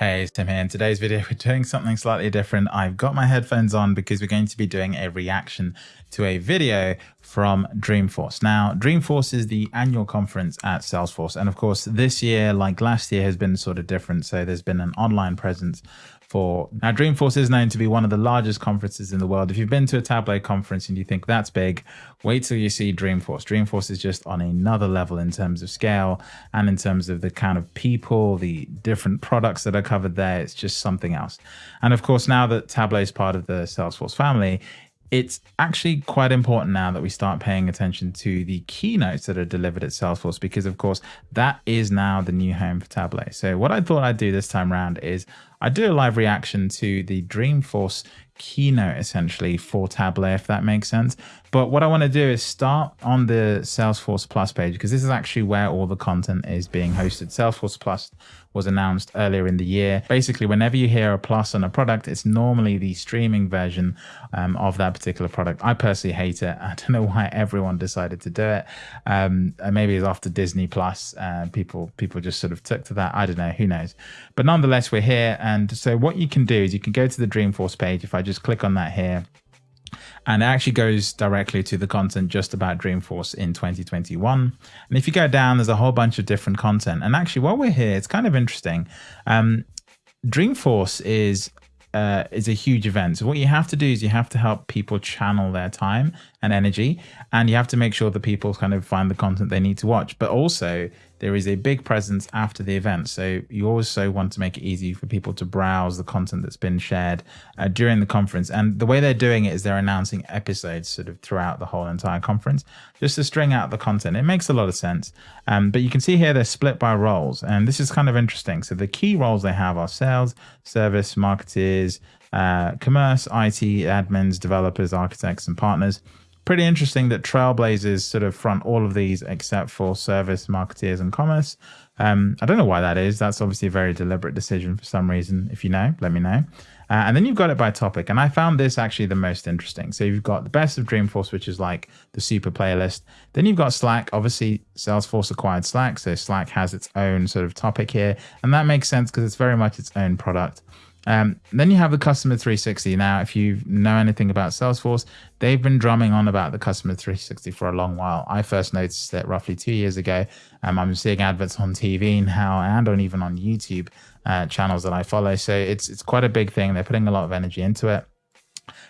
Hey, it's Tim here. In today's video, we're doing something slightly different. I've got my headphones on because we're going to be doing a reaction to a video from Dreamforce. Now, Dreamforce is the annual conference at Salesforce. And of course, this year, like last year, has been sort of different. So there's been an online presence for. Now dreamforce is known to be one of the largest conferences in the world. If you've been to a tableau conference and you think that's big wait till you see dreamforce dreamforce is just on another level in terms of scale and in terms of the kind of people the different products that are covered there. It's just something else. And of course now that tableau is part of the salesforce family it's actually quite important now that we start paying attention to the keynotes that are delivered at Salesforce because, of course, that is now the new home for Tableau. So, what I thought I'd do this time around is I do a live reaction to the Dreamforce keynote essentially for Tableau, if that makes sense. But what I want to do is start on the Salesforce Plus page because this is actually where all the content is being hosted. Salesforce Plus was announced earlier in the year. Basically, whenever you hear a plus on a product, it's normally the streaming version um, of that particular product. I personally hate it. I don't know why everyone decided to do it. Um, maybe it's after Disney Plus, uh, people people just sort of took to that. I don't know. Who knows? But nonetheless, we're here. And so what you can do is you can go to the Dreamforce page. If I just click on that here, and it actually goes directly to the content just about Dreamforce in 2021. And if you go down, there's a whole bunch of different content. And actually, while we're here, it's kind of interesting. Um, Dreamforce is uh, is a huge event. So what you have to do is you have to help people channel their time and energy, and you have to make sure that people kind of find the content they need to watch. But also, there is a big presence after the event. So you also want to make it easy for people to browse the content that's been shared uh, during the conference. And the way they're doing it is they're announcing episodes sort of throughout the whole entire conference, just to string out the content. It makes a lot of sense. Um, but you can see here they're split by roles. And this is kind of interesting. So the key roles they have are sales, service, marketers, uh, commerce, IT, admins, developers, architects, and partners pretty interesting that Trailblazers sort of front all of these except for service, marketeers, and commerce. Um, I don't know why that is. That's obviously a very deliberate decision for some reason. If you know, let me know. Uh, and then you've got it by topic. And I found this actually the most interesting. So you've got the best of Dreamforce, which is like the super playlist. Then you've got Slack. Obviously, Salesforce acquired Slack. So Slack has its own sort of topic here. And that makes sense because it's very much its own product. Um, then you have the Customer 360. Now, if you know anything about Salesforce, they've been drumming on about the Customer 360 for a long while. I first noticed it roughly two years ago. Um, I'm seeing adverts on TV now and on even on YouTube uh, channels that I follow. So it's it's quite a big thing. They're putting a lot of energy into it.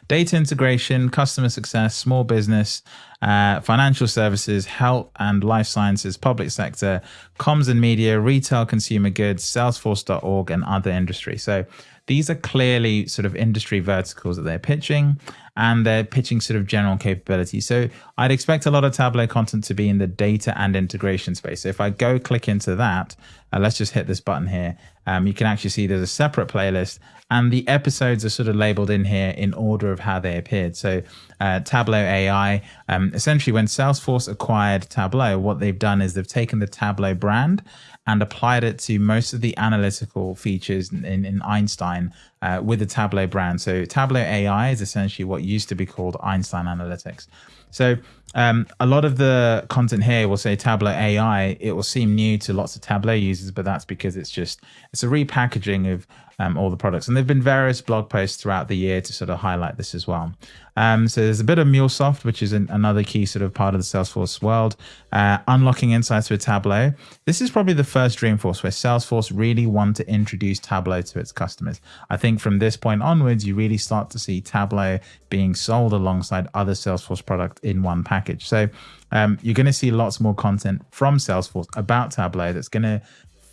Data integration, customer success, small business, uh, financial services, health and life sciences, public sector, comms and media, retail, consumer goods, Salesforce.org, and other industries. So these are clearly sort of industry verticals that they're pitching and they're pitching sort of general capability. So I'd expect a lot of Tableau content to be in the data and integration space. So if I go click into that, uh, let's just hit this button here. Um, you can actually see there's a separate playlist and the episodes are sort of labeled in here in order of how they appeared. So uh, Tableau AI, um, essentially when Salesforce acquired Tableau, what they've done is they've taken the Tableau brand and applied it to most of the analytical features in, in Einstein uh, with the Tableau brand. So Tableau AI is essentially what used to be called Einstein Analytics. So um, a lot of the content here will say Tableau AI. It will seem new to lots of Tableau users, but that's because it's just it's a repackaging of um, all the products. And there've been various blog posts throughout the year to sort of highlight this as well. Um, so there's a bit of MuleSoft, which is an, another key sort of part of the Salesforce world. Uh, unlocking insights with Tableau. This is probably the first Dreamforce where Salesforce really wanted to introduce Tableau to its customers. I think from this point onwards, you really start to see Tableau being sold alongside other Salesforce product in one package. So um, you're going to see lots more content from Salesforce about Tableau that's going to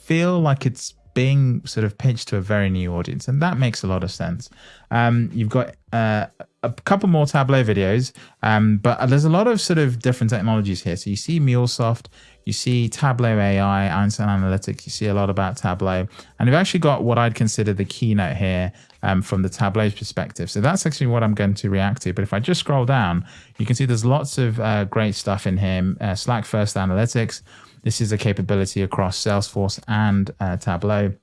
feel like it's being sort of pitched to a very new audience, and that makes a lot of sense. Um, you've got uh, a couple more Tableau videos, um, but there's a lot of sort of different technologies here. So you see MuleSoft, you see Tableau AI, Einstein Analytics, you see a lot about Tableau, and you've actually got what I'd consider the keynote here um, from the Tableau's perspective. So that's actually what I'm going to react to. But if I just scroll down, you can see there's lots of uh, great stuff in here. Uh, Slack First Analytics, this is a capability across Salesforce and uh, Tableau.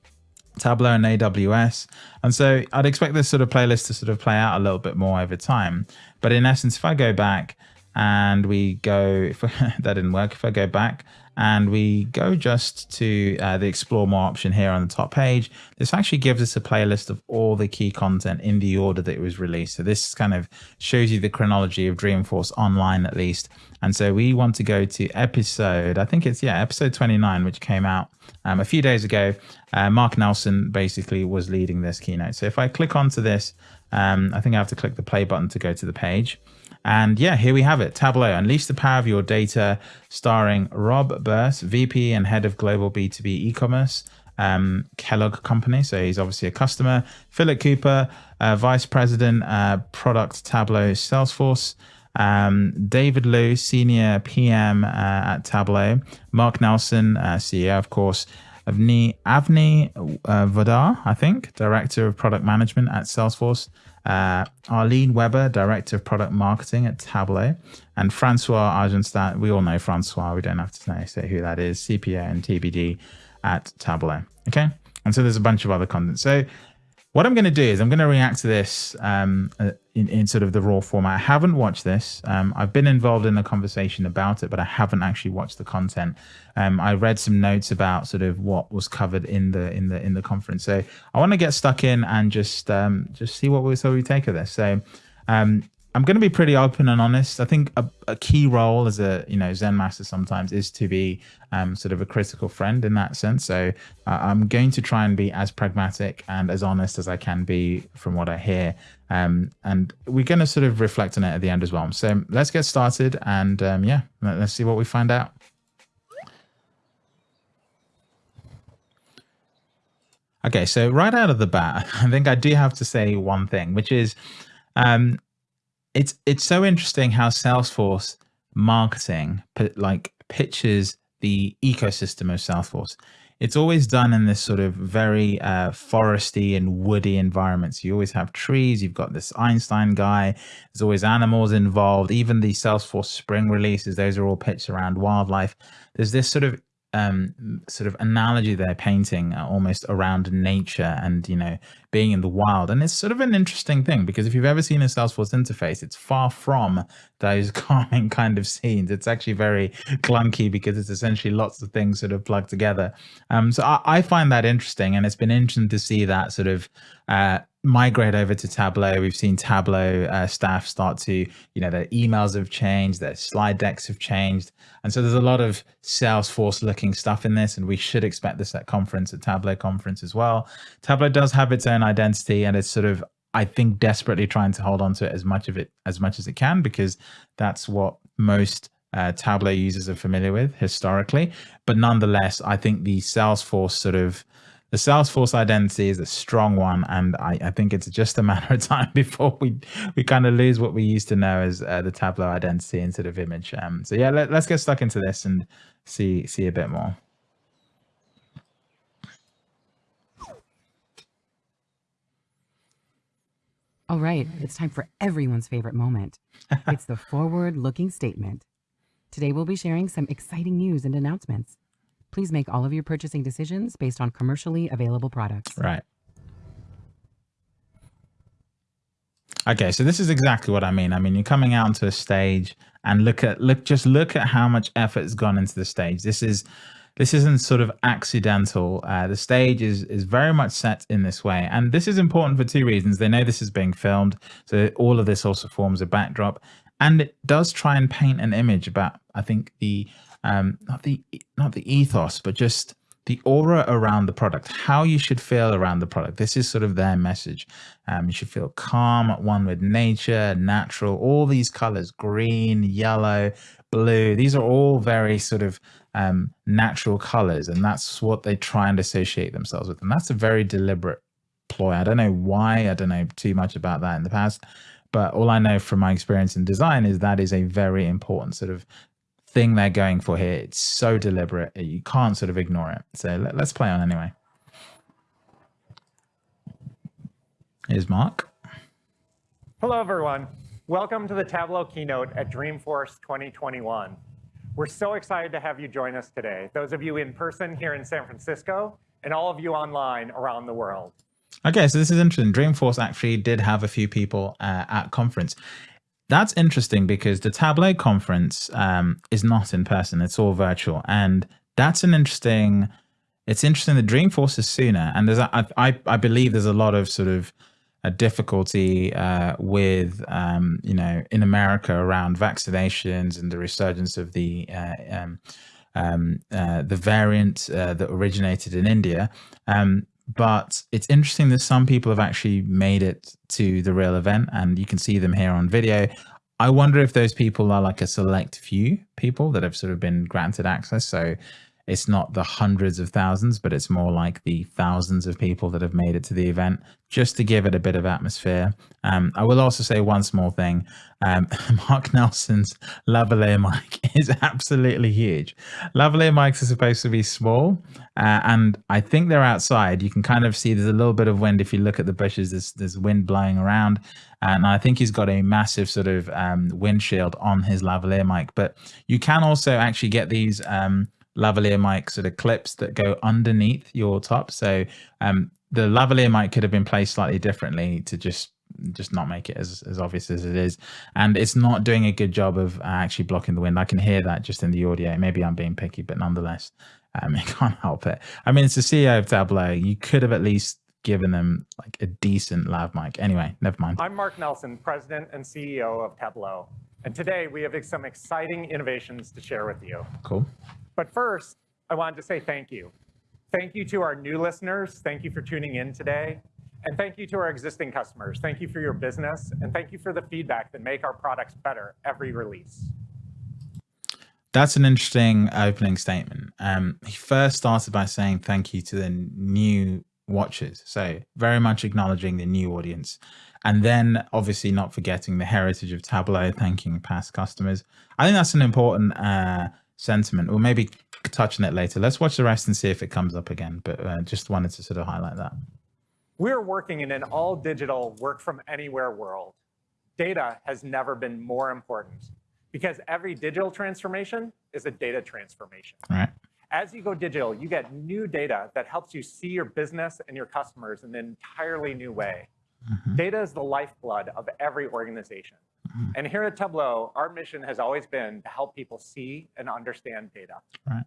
Tableau and AWS. And so I'd expect this sort of playlist to sort of play out a little bit more over time. But in essence, if I go back and we go, if that didn't work, if I go back and we go just to uh, the explore more option here on the top page, this actually gives us a playlist of all the key content in the order that it was released. So this kind of shows you the chronology of Dreamforce online at least. And so we want to go to episode, I think it's, yeah, episode 29, which came out um, a few days ago. Uh, Mark Nelson basically was leading this keynote. So if I click onto this, um, I think I have to click the play button to go to the page. And yeah, here we have it. Tableau, Unleash the Power of Your Data, starring Rob Burse, VP and Head of Global B2B E-Commerce, um, Kellogg Company. So he's obviously a customer. Philip Cooper, uh, Vice President, uh, Product Tableau Salesforce. Um, David Liu, Senior PM uh, at Tableau. Mark Nelson, uh, CEO, of course. Avni, Avni uh, Vodar, I think, Director of Product Management at Salesforce uh, Arlene Weber, Director of Product Marketing at Tableau, and Francois Ajenstat. We all know Francois. We don't have to say who that is. CPO and TBD at Tableau. Okay. And so there's a bunch of other content. So what I'm going to do is I'm going to react to this um, uh, in, in, sort of the raw format. I haven't watched this. Um, I've been involved in a conversation about it, but I haven't actually watched the content. Um, I read some notes about sort of what was covered in the in the in the conference. So I want to get stuck in and just um, just see what we so we take of this. So um, I'm going to be pretty open and honest. I think a, a, key role as a you know Zen master sometimes is to be um, sort of a critical friend in that sense. So uh, I'm going to try and be as pragmatic and as honest as I can be from what I hear. Um, and we're going to sort of reflect on it at the end as well. So let's get started and um, yeah, let's see what we find out. Okay, so right out of the bat, I think I do have to say one thing, which is um, it's it's so interesting how Salesforce marketing like pitches the ecosystem of Salesforce. It's always done in this sort of very uh, foresty and woody environments. You always have trees. You've got this Einstein guy. There's always animals involved. Even the Salesforce Spring releases, those are all pitched around wildlife. There's this sort of um, sort of analogy they're painting uh, almost around nature and you know being in the wild and it's sort of an interesting thing because if you've ever seen a salesforce interface it's far from those calming kind of scenes it's actually very clunky because it's essentially lots of things sort of plugged together um, so I, I, find that interesting and it's been interesting to see that sort of uh, migrate over to Tableau. We've seen Tableau uh, staff start to, you know, their emails have changed, their slide decks have changed. And so there's a lot of Salesforce looking stuff in this, and we should expect this at conference, at Tableau conference as well. Tableau does have its own identity and it's sort of, I think, desperately trying to hold on to it as much of it as much as it can, because that's what most uh, Tableau users are familiar with historically. But nonetheless, I think the Salesforce sort of the Salesforce identity is a strong one, and I, I, think it's just a matter of time before we we kind of lose what we used to know as uh, the Tableau identity instead of image. Um, so yeah, let, let's get stuck into this and see see a bit more. All right, it's time for everyone's favorite moment. it's the forward-looking statement. Today we'll be sharing some exciting news and announcements. Please make all of your purchasing decisions based on commercially available products. Right. Okay, so this is exactly what I mean. I mean, you're coming out onto a stage and look at look just look at how much effort has gone into the stage. This is this isn't sort of accidental. Uh, the stage is is very much set in this way, and this is important for two reasons. They know this is being filmed, so all of this also forms a backdrop, and it does try and paint an image about I think the um, not the not the ethos, but just the aura around the product, how you should feel around the product. This is sort of their message. Um, you should feel calm, one with nature, natural, all these colors, green, yellow, blue. These are all very sort of um, natural colors. And that's what they try and associate themselves with. And that's a very deliberate ploy. I don't know why. I don't know too much about that in the past. But all I know from my experience in design is that is a very important sort of thing they're going for here. It's so deliberate. You can't sort of ignore it. So let, us play on anyway. Here's Mark. Hello, everyone. Welcome to the Tableau keynote at Dreamforce 2021. We're so excited to have you join us today, those of you in person here in San Francisco and all of you online around the world. Okay, so this is interesting. Dreamforce actually did have a few people uh, at conference that's interesting because the Tableau conference um, is not in person; it's all virtual, and that's an interesting. It's interesting. The Dreamforce is sooner, and there's I believe there's a lot of sort of a difficulty uh, with um, you know in America around vaccinations and the resurgence of the uh, um, um, uh, the variant uh, that originated in India. Um, but it's interesting that some people have actually made it to the real event and you can see them here on video. I wonder if those people are like a select few people that have sort of been granted access. So it's not the hundreds of thousands, but it's more like the thousands of people that have made it to the event just to give it a bit of atmosphere. Um, I will also say one small thing. Um, Mark Nelson's lavalier mic is absolutely huge. Lavalier mics are supposed to be small, uh, and I think they're outside. You can kind of see there's a little bit of wind. If you look at the bushes, there's, there's wind blowing around. And I think he's got a massive sort of um, windshield on his lavalier mic. But you can also actually get these um, lavalier mic sort of clips that go underneath your top. So um, the lavalier mic could have been placed slightly differently to just just not make it as, as obvious as it is. And it's not doing a good job of uh, actually blocking the wind. I can hear that just in the audio. Maybe I'm being picky, but nonetheless, um, I can't help it. I mean, it's the CEO of Tableau. You could have at least given them like a decent lav mic. Anyway, never mind. I'm Mark Nelson, President and CEO of Tableau. And today we have some exciting innovations to share with you. Cool. But first, I wanted to say thank you. Thank you to our new listeners. Thank you for tuning in today. And thank you to our existing customers. Thank you for your business. And thank you for the feedback that make our products better every release. That's an interesting opening statement. Um, he first started by saying thank you to the new watchers. So very much acknowledging the new audience. And then obviously not forgetting the heritage of Tableau, thanking past customers. I think that's an important uh, sentiment. We'll maybe touch on it later. Let's watch the rest and see if it comes up again. But uh, just wanted to sort of highlight that. We're working in an all digital work from anywhere world. Data has never been more important because every digital transformation is a data transformation. Right. As you go digital, you get new data that helps you see your business and your customers in an entirely new way. Mm -hmm. Data is the lifeblood of every organization. Mm-hmm. And here at Tableau, our mission has always been to help people see and understand data. Right.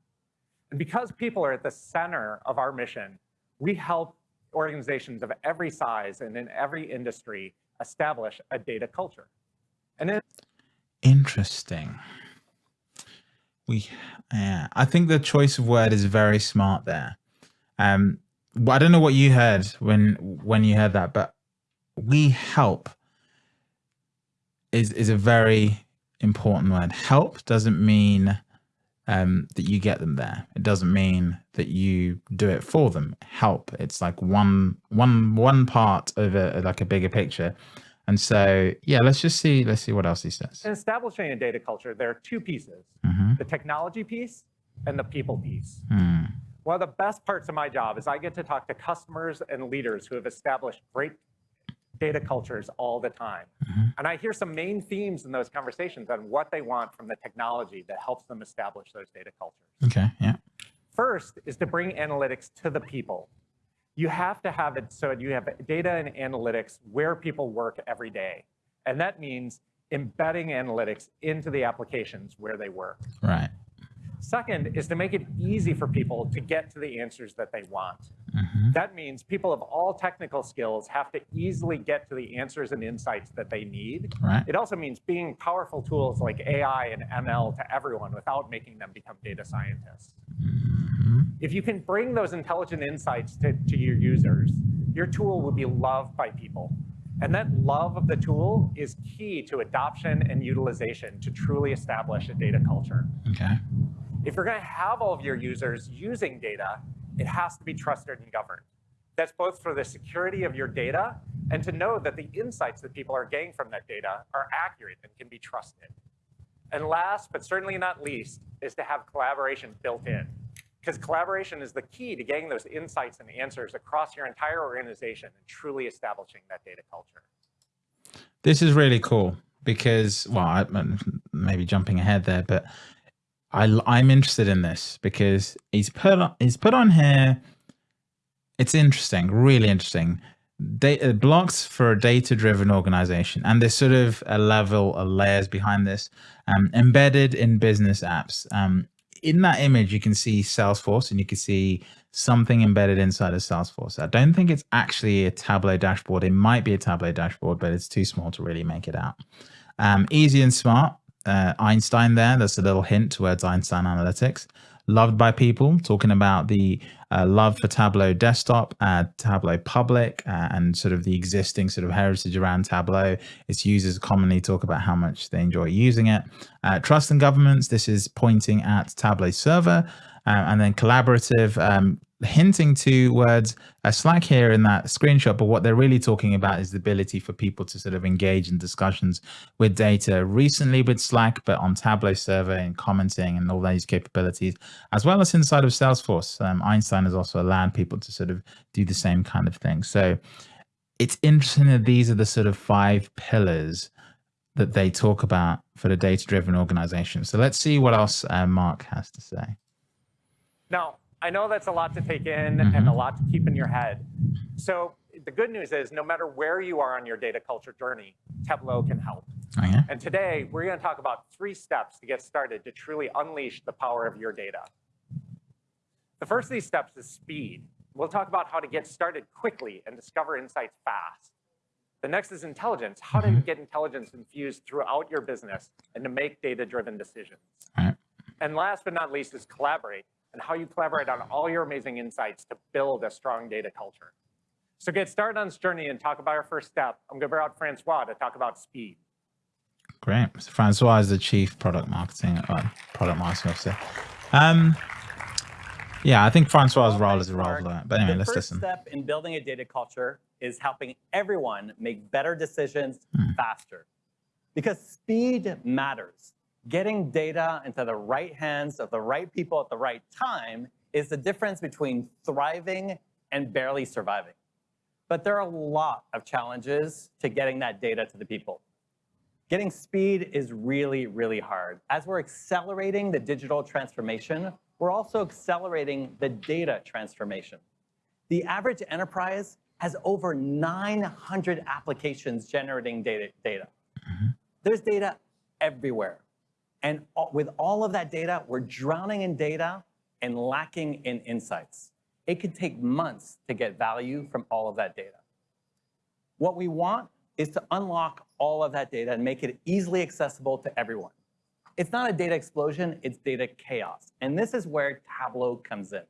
And because people are at the center of our mission, we help organizations of every size and in every industry establish a data culture. And then interesting. We, yeah, I think the choice of word is very smart there. Um, I don't know what you heard when when you heard that, but we help is is a very important word. Help doesn't mean um, that you get them there. It doesn't mean that you do it for them. Help. It's like one one one part of a like a bigger picture. And so, yeah, let's just see. Let's see what else he says. In establishing a data culture, there are two pieces: mm -hmm. the technology piece and the people piece. Mm. One of the best parts of my job is I get to talk to customers and leaders who have established great data cultures all the time. Mm-hmm. And I hear some main themes in those conversations on what they want from the technology that helps them establish those data cultures. Okay, yeah. First is to bring analytics to the people. You have to have it so you have data and analytics where people work every day. And that means embedding analytics into the applications where they work. Right. Second is to make it easy for people to get to the answers that they want. Mm -hmm. That means people of all technical skills have to easily get to the answers and insights that they need. Right. It also means being powerful tools like AI and ML to everyone without making them become data scientists. Mm -hmm. If you can bring those intelligent insights to, to your users, your tool will be loved by people. And that love of the tool is key to adoption and utilization to truly establish a data culture. Okay. If you're going to have all of your users using data, it has to be trusted and governed. That's both for the security of your data and to know that the insights that people are getting from that data are accurate and can be trusted. And last, but certainly not least, is to have collaboration built in. Because collaboration is the key to getting those insights and answers across your entire organization and truly establishing that data culture. This is really cool because, well, I, maybe jumping ahead there, but I I'm interested in this because he's put on, he's put on here. It's interesting, really interesting. data blocks for a data-driven organization, and there's sort of a level of layers behind this, um, embedded in business apps. Um, in that image, you can see Salesforce, and you can see something embedded inside of Salesforce. I don't think it's actually a Tableau dashboard. It might be a Tableau dashboard, but it's too small to really make it out. Um, easy and smart. Uh, Einstein there. That's a little hint towards Einstein Analytics loved by people, talking about the uh, love for Tableau desktop, uh, Tableau public, uh, and sort of the existing sort of heritage around Tableau. Its users commonly talk about how much they enjoy using it. Uh, trust and governments, this is pointing at Tableau server. Uh, and then collaborative, um, hinting to words a Slack here in that screenshot, but what they're really talking about is the ability for people to sort of engage in discussions with data recently with Slack, but on Tableau server and commenting and all these capabilities, as well as inside of Salesforce. Um, Einstein has also allowed people to sort of do the same kind of thing. So it's interesting that these are the sort of five pillars that they talk about for the data-driven organization. So let's see what else uh, Mark has to say. Now, I know that's a lot to take in mm-hmm. and a lot to keep in your head. So the good news is no matter where you are on your data culture journey, Tableau can help. Oh, yeah? And today we're going to talk about three steps to get started to truly unleash the power of your data. The first of these steps is speed. We'll talk about how to get started quickly and discover insights fast. The next is intelligence, how to mm-hmm. get intelligence infused throughout your business and to make data-driven decisions. Right. And last but not least is collaborate and how you collaborate on all your amazing insights to build a strong data culture. So get started on this journey and talk about our first step. I'm going to bring out Francois to talk about speed. Great. So Francois is the chief product marketing, uh, product marketing officer. Um, yeah, I think Francois' role is a role for that. But anyway, the let's first listen. step in building a data culture is helping everyone make better decisions hmm. faster. Because speed matters getting data into the right hands of the right people at the right time is the difference between thriving and barely surviving. But there are a lot of challenges to getting that data to the people. Getting speed is really, really hard. As we're accelerating the digital transformation, we're also accelerating the data transformation. The average enterprise has over 900 applications generating data. data. Mm -hmm. There's data everywhere. And with all of that data, we're drowning in data and lacking in insights. It could take months to get value from all of that data. What we want is to unlock all of that data and make it easily accessible to everyone. It's not a data explosion, it's data chaos. And this is where Tableau comes in.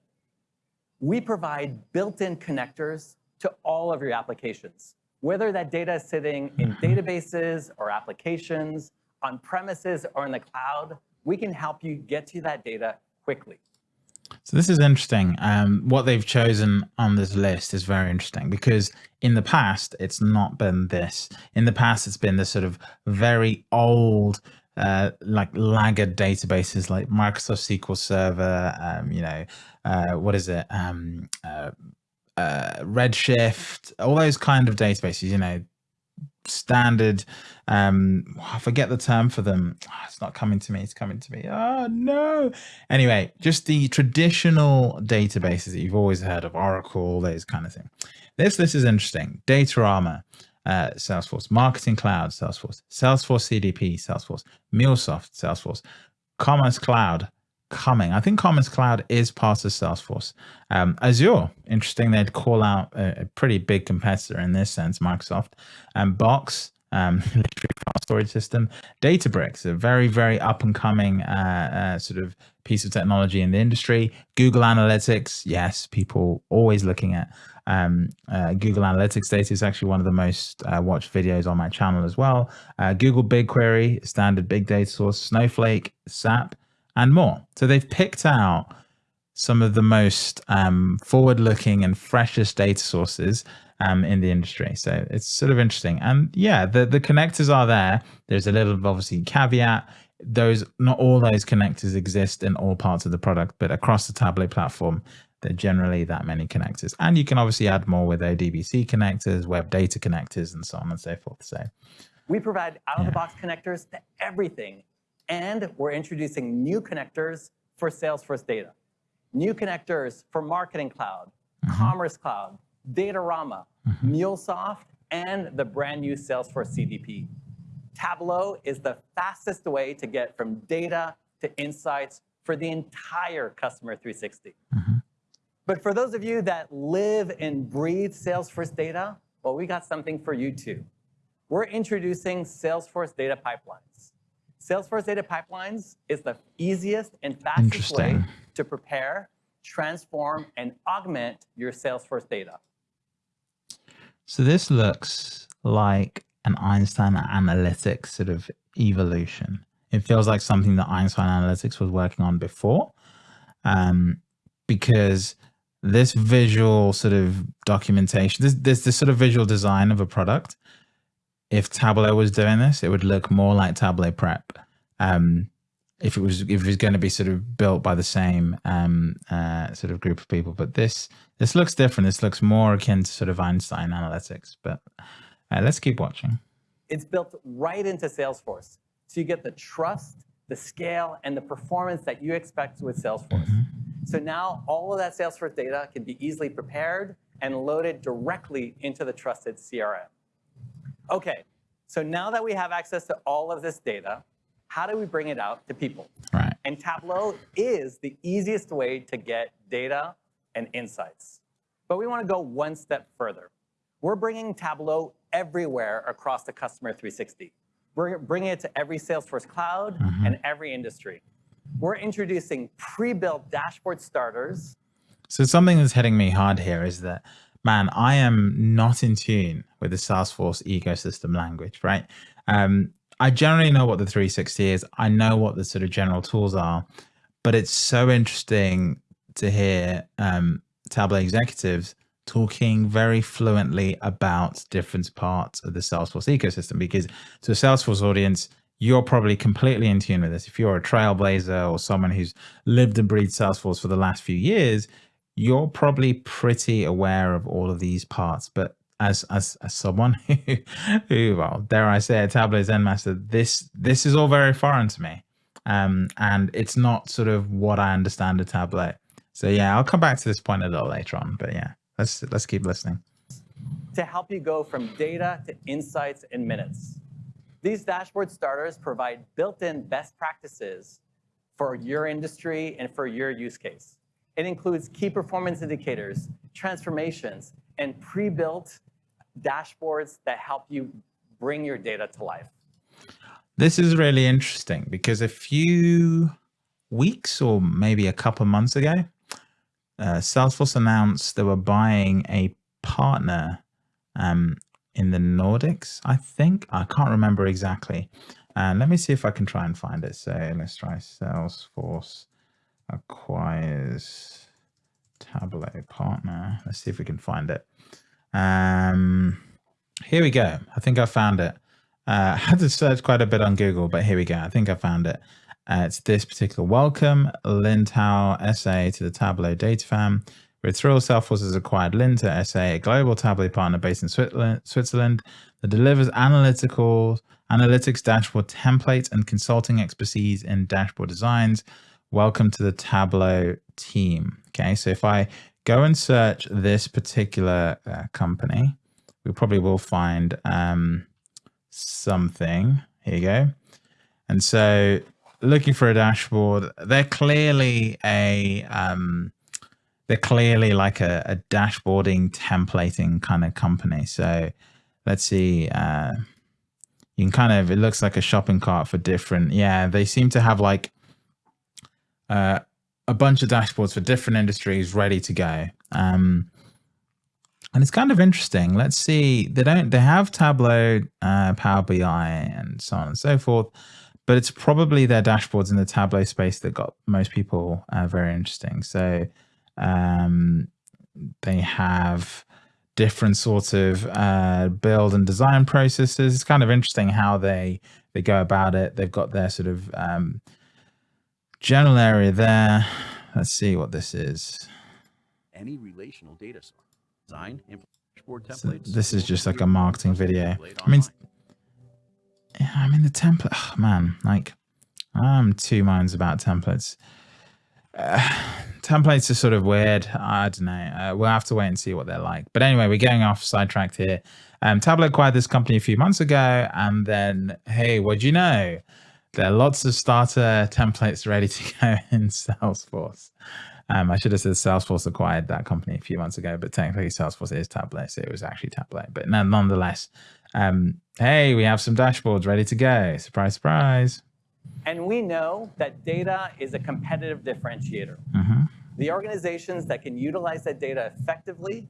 We provide built-in connectors to all of your applications, whether that data is sitting in mm-hmm. databases or applications on premises or in the cloud, we can help you get to that data quickly. So this is interesting. Um, what they've chosen on this list is very interesting because in the past, it's not been this. In the past, it's been this sort of very old, uh, like laggard databases like Microsoft SQL Server, um, you know, uh, what is it? Um, uh, uh Redshift, all those kind of databases, you know, standard um i forget the term for them. Oh, it's not coming to me it's coming to me. Oh no. Anyway just the traditional databases that you've always heard of oracle those kind of thing. This this is interesting. Datorama uh, salesforce. Marketing cloud salesforce. Salesforce cdp salesforce. Mulesoft salesforce. Commerce cloud coming. I think Commerce Cloud is part of Salesforce. Um, Azure, interesting, they'd call out a, a, pretty big competitor in this sense, Microsoft. And Box, um, storage system. Databricks, a very, very up and coming uh, uh, sort of piece of technology in the industry. Google Analytics, yes, people always looking at um, uh, Google Analytics data is actually one of the most uh, watched videos on my channel as well. Uh, Google BigQuery, standard big data source, Snowflake, SAP, and more. So they've picked out some of the most um, forward-looking and freshest data sources um, in the industry. So it's sort of interesting. And yeah, the, the connectors are there. There's a little obviously caveat. Those not all those connectors exist in all parts of the product, but across the Tableau platform, there are generally that many connectors. And you can obviously add more with ODBC connectors, web data connectors, and so on and so forth. So we provide out-of-the-box yeah. connectors to everything and we're introducing new connectors for Salesforce data. New connectors for Marketing Cloud, mm -hmm. Commerce Cloud, Datorama, MuleSoft, and the brand new Salesforce CDP. Tableau is the fastest way to get from data to insights for the entire customer 360. But for those of you that live and breathe Salesforce data, well, we got something for you too. We're introducing Salesforce Data Pipelines. Salesforce Data Pipelines is the easiest and fastest way to prepare, transform, and augment your Salesforce data. So this looks like an Einstein Analytics sort of evolution. It feels like something that Einstein Analytics was working on before, um, because this visual sort of documentation, this, this this sort of visual design of a product. If Tableau was doing this, it would look more like Tableau Prep. Um, if it was if it was going to be sort of built by the same um, uh, sort of group of people, but this this looks different. This looks more akin to sort of Einstein Analytics. But uh, let's keep watching. It's built right into Salesforce. So you get the trust, the scale, and the performance that you expect with Salesforce. So now all of that Salesforce data can be easily prepared and loaded directly into the trusted CRM. Okay, so now that we have access to all of this data, how do we bring it out to people? Right. And Tableau is the easiest way to get data and insights. But we want to go one step further. We're bringing Tableau everywhere across the customer 360. We're bringing it to every Salesforce cloud mm-hmm. and every industry. We're introducing pre-built dashboard starters. So something that's hitting me hard here is that, man, I am not in tune with the Salesforce ecosystem language, right? Um, I generally know what the 360 is. I know what the sort of general tools are, but it's so interesting to hear um, Tableau executives talking very fluently about different parts of the Salesforce ecosystem because to a Salesforce audience, you're probably completely in tune with this. If you're a trailblazer or someone who's lived and breathed Salesforce for the last few years, you're probably pretty aware of all of these parts. But as as, as someone who, who, well, dare I say, a Tableau Zen master, this this is all very foreign to me, um, and it's not sort of what I understand a Tableau. So yeah, I'll come back to this point a little later on. But yeah, let's let's keep listening. to help you go from data to insights in minutes. These dashboard starters provide built-in best practices for your industry and for your use case. It includes key performance indicators, transformations, and pre-built dashboards that help you bring your data to life. This is really interesting because a few weeks or maybe a couple months ago, uh, Salesforce announced they were buying a partner um, in the Nordics, I think. I can't remember exactly. And let me see if I can try and find it. So let's try Salesforce acquires Tableau partner. Let's see if we can find it. Um, here we go. I think I found it. Uh, had to search quite a bit on Google, but here we go. I think I found it. Uh, it's this particular welcome, Lintau SA to the Tableau data fam. We're thrilled Salesforce has acquired Linta SA, a global Tableau partner based in Switzerland, Switzerland that delivers analytical analytics dashboard templates and consulting expertise in dashboard designs. Welcome to the Tableau team. Okay, so if I go and search this particular uh, company, we probably will find um, something. Here you go. And so looking for a dashboard, they're clearly a um, they're clearly like a, a dashboarding templating kind of company. So let's see. Uh, you can kind of it looks like a shopping cart for different. Yeah, they seem to have like uh, a bunch of dashboards for different industries ready to go. Um, and it's kind of interesting. Let's see. They don't. They have Tableau, uh, Power BI, and so on and so forth. But it's probably their dashboards in the Tableau space that got most people uh, very interesting. So um, they have different sorts of uh, build and design processes. It's kind of interesting how they they go about it. They've got their sort of um, general area there. Let's see what this is. any relational data source. Design, dashboard So templates. this is just like a marketing video. I mean. Yeah, I mean the template. Oh, man, like I'm two minds about templates. Uh, templates are sort of weird. I don't know. Uh, we'll have to wait and see what they're like. But anyway, we're getting off sidetracked here. Um, Tableau acquired this company a few months ago, and then hey, what do you know? There are lots of starter templates ready to go in Salesforce. Um, I should have said Salesforce acquired that company a few months ago, but technically Salesforce is Tableau, so it was actually Tableau. But nonetheless, um, hey, we have some dashboards ready to go. Surprise, surprise. And we know that data is a competitive differentiator. Mm-hmm. The organizations that can utilize that data effectively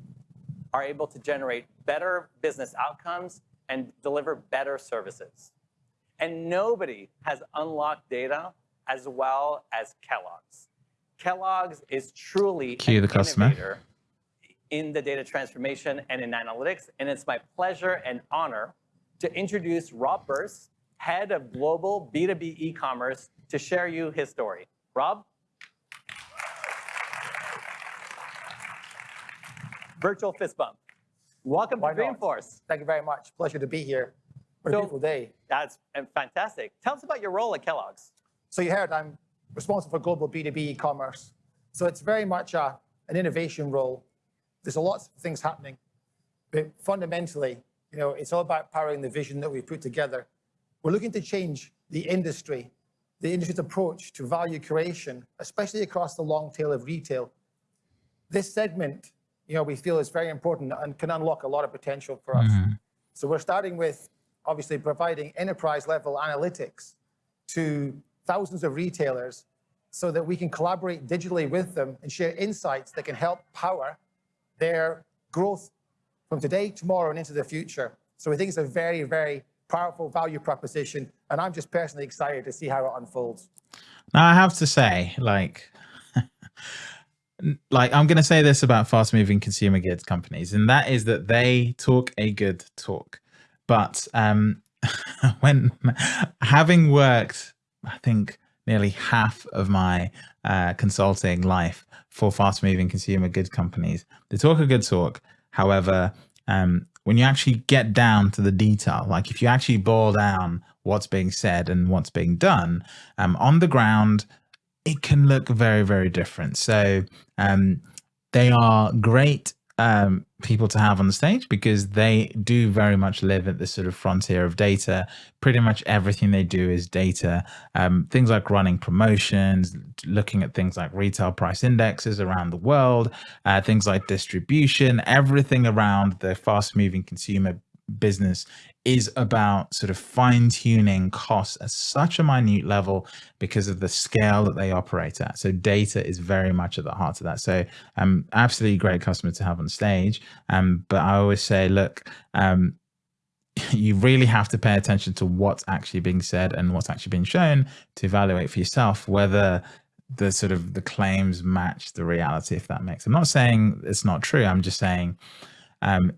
are able to generate better business outcomes and deliver better services. And nobody has unlocked data as well as Kellogg's. Kellogg's is truly Cue an the customer. innovator in the data transformation and in analytics. And it's my pleasure and honor to introduce Rob Burse, head of global B2B e-commerce, to share you his story. Rob? Virtual fist bump. Welcome Why to not? Dreamforce. Thank you very much. Pleasure to be here. What a So- beautiful day. That's uh, fantastic. Tell us about your role at Kellogg's. So you heard I'm responsible for global B2B e-commerce. So it's very much a, an innovation role. There's a lot of things happening, but fundamentally, you know, it's all about powering the vision that we've put together. We're looking to change the industry, the industry's approach to value creation, especially across the long tail of retail. This segment, you know, we feel is very important and can unlock a lot of potential for us. So we're starting with obviously providing enterprise level analytics to thousands of retailers so that we can collaborate digitally with them and share insights that can help power their growth from today, tomorrow, and into the future. So we think it's a very, very powerful value proposition. And I'm just personally excited to see how it unfolds. Now I have to say, like, like I'm going to say this about fast-moving consumer goods companies, and that is that they talk a good talk. But um, when having worked, I think nearly half of my uh, consulting life for fast-moving consumer goods companies, they talk a good talk. However, um, when you actually get down to the detail, like if you actually boil down what's being said and what's being done um, on the ground, it can look very, very different. So um, they are great um, people to have on the stage because they do very much live at the sort of frontier of data. Pretty much everything they do is data. Um, things like running promotions, looking at things like retail price indexes around the world, uh, things like distribution, everything around the fast moving consumer business is about sort of fine tuning costs at such a minute level because of the scale that they operate at. So data is very much at the heart of that. So um, absolutely great customer to have on stage. Um, but I always say, look, um, you really have to pay attention to what's actually being said and what's actually being shown to evaluate for yourself whether the sort of the claims match the reality if that makes i'm not saying it's not true i'm just saying um,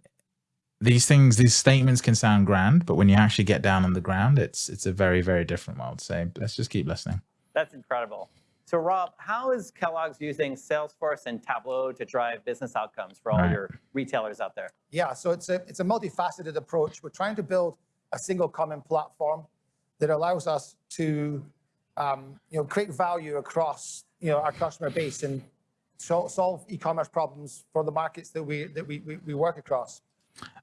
these things these statements can sound grand but when you actually get down on the ground it's it's a very very different world so let's just keep listening That's incredible. So Rob, how is Kellogg's using Salesforce and Tableau to drive business outcomes for all Right. your retailers out there? Yeah, so it's a, it's a multifaceted approach. We're trying to build a single common platform that allows us to um, you know, create value across you know, our customer base and sol- solve e-commerce problems for the markets that we, that we, we, we work across.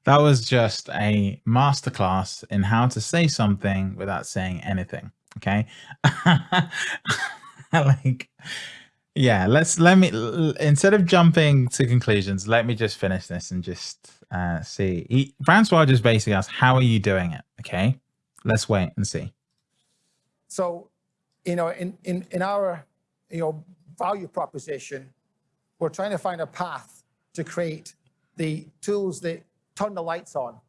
That was just a masterclass in how to say something without saying anything okay? Like yeah let's let me instead of jumping to conclusions let me just finish this and just uh see. He, francois just basically asked how are you doing it? Okay? Let's wait and see. So, you know, in, in, in our, you know, value proposition, we're trying to find a path to create the tools that turn the lights on.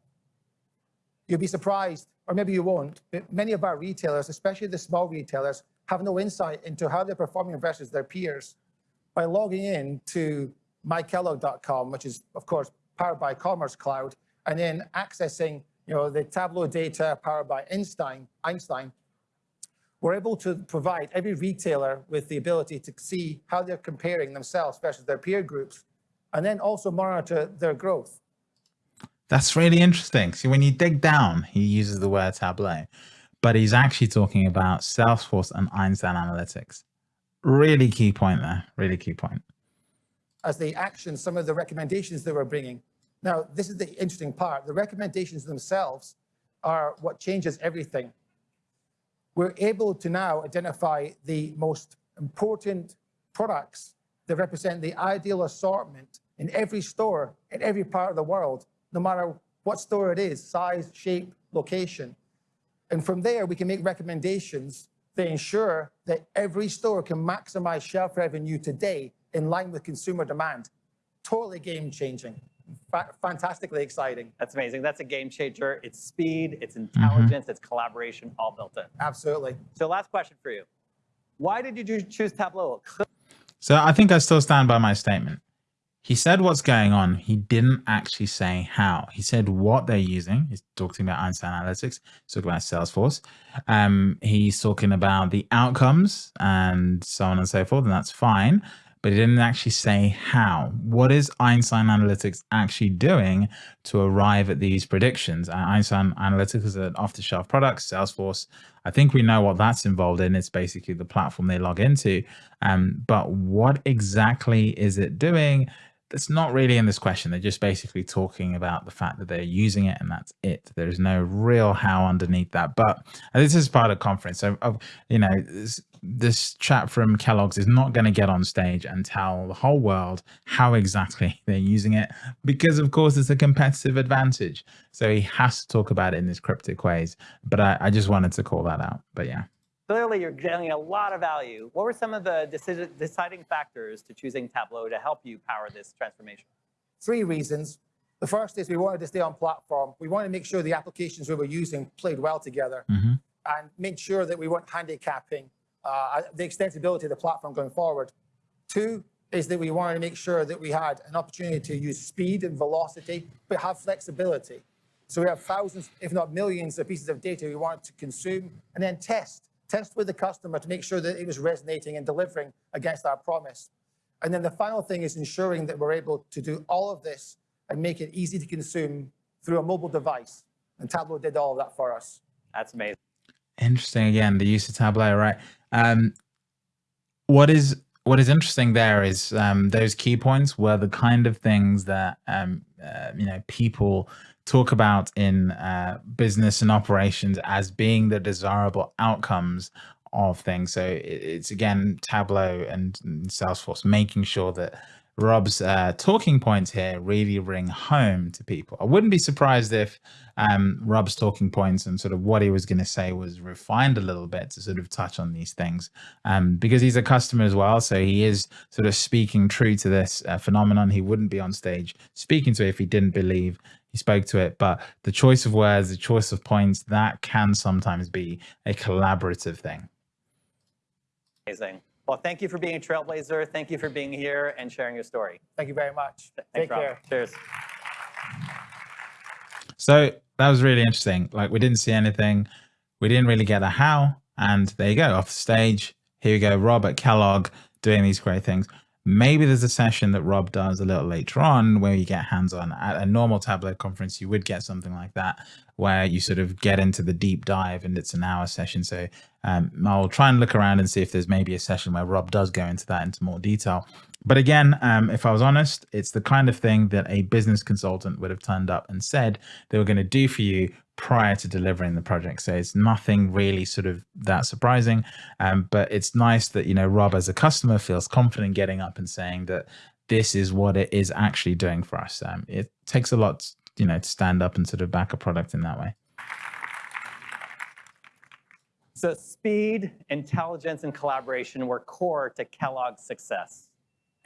You'll be surprised, or maybe you won't, but many of our retailers, especially the small retailers, have no insight into how they're performing versus their peers. By logging in to mykellogg.com, which is, of course, powered by Commerce Cloud, and then accessing, you know, the Tableau data powered by Einstein, Einstein, we're able to provide every retailer with the ability to see how they're comparing themselves versus their peer groups, and then also monitor their growth. That's really interesting. See, when you dig down, he uses the word Tableau, but he's actually talking about Salesforce and Einstein Analytics. really key point there. Really key point. as the action some of the recommendations that we're bringing. Now, this is the interesting part. The recommendations themselves are what changes everything. We're able to now identify the most important products that represent the ideal assortment in every store in every part of the world, no matter what store it is, size, shape, location. And from there, we can make recommendations that ensure that every store can maximize shelf revenue today in line with consumer demand. Totally game changing, Fa- fantastically exciting. That's amazing. That's a game changer. It's speed, it's mm-hmm. intelligence, it's collaboration, all built in. Absolutely. So last question for you. Why did you choose Tableau? So I think I still stand by my statement. He said what's going on. He didn't actually say how. He said what they're using. He's talking about Einstein Analytics. He's talking about Salesforce. Um, he's talking about the outcomes and so on and so forth, and that's fine. But he didn't actually say how. What is Einstein Analytics actually doing to arrive at these predictions? Uh, Einstein Analytics is an off-the-shelf product. Salesforce, I think we know what that's involved in. It's basically the platform they log into. Um, but what exactly is it doing? That's not really in this question. They're just basically talking about the fact that they're using it and that's it. There's no real how underneath that. But this is part of conference. So, you know, this, this chat from Kellogg's is not going to get on stage and tell the whole world how exactly they're using it because, of course, it's a competitive advantage. So he has to talk about it in these cryptic ways. But I, I just wanted to call that out. But yeah. Clearly, you're getting a lot of value. What were some of the decision, deciding factors to choosing Tableau to help you power this transformation? Three reasons. The first is we wanted to stay on platform. We wanted to make sure the applications we were using played well together mm-hmm. and made sure that we weren't handicapping uh, the extensibility of the platform going forward. Two is that we wanted to make sure that we had an opportunity to use speed and velocity, but have flexibility. So we have thousands, if not millions, of pieces of data we wanted to consume and then test test with the customer to make sure that it was resonating and delivering against our promise. And then the final thing is ensuring that we're able to do all of this and make it easy to consume through a mobile device. And Tableau did all of that for us. That's amazing. Interesting. Again, the use of Tableau, right? Um, what is what is interesting there is um, those key points were the kind of things that um, uh, you know people talk about in uh, business and operations as being the desirable outcomes of things. So it's again Tableau and Salesforce making sure that Rob's uh, talking points here really ring home to people. I wouldn't be surprised if um, Rob's talking points and sort of what he was going to say was refined a little bit to sort of touch on these things um, because he's a customer as well. So he is sort of speaking true to this uh, phenomenon. He wouldn't be on stage speaking to it if he didn't believe he spoke to it. But the choice of words, the choice of points, that can sometimes be a collaborative thing. Amazing. Well, thank you for being a trailblazer. Thank you for being here and sharing your story. Thank you very much. Thanks, Take Rob. care. Cheers. So that was really interesting. Like we didn't see anything. We didn't really get a how. And there you go, off the stage. Here we go, Rob at Kellogg doing these great things. Maybe there's a session that Rob does a little later on where you get hands on. At a normal Tableau conference, you would get something like that where you sort of get into the deep dive and it's an hour session. So um, I'll try and look around and see if there's maybe a session where Rob does go into that into more detail. But again, um, if I was honest, it's the kind of thing that a business consultant would have turned up and said they were going to do for you prior to delivering the project. So it's nothing really sort of that surprising. Um, but it's nice that, you know, Rob as a customer feels confident getting up and saying that this is what it is actually doing for us. Um, it takes a lot, you know, to stand up and sort of back a product in that way. So speed, intelligence, and collaboration were core to Kellogg's success.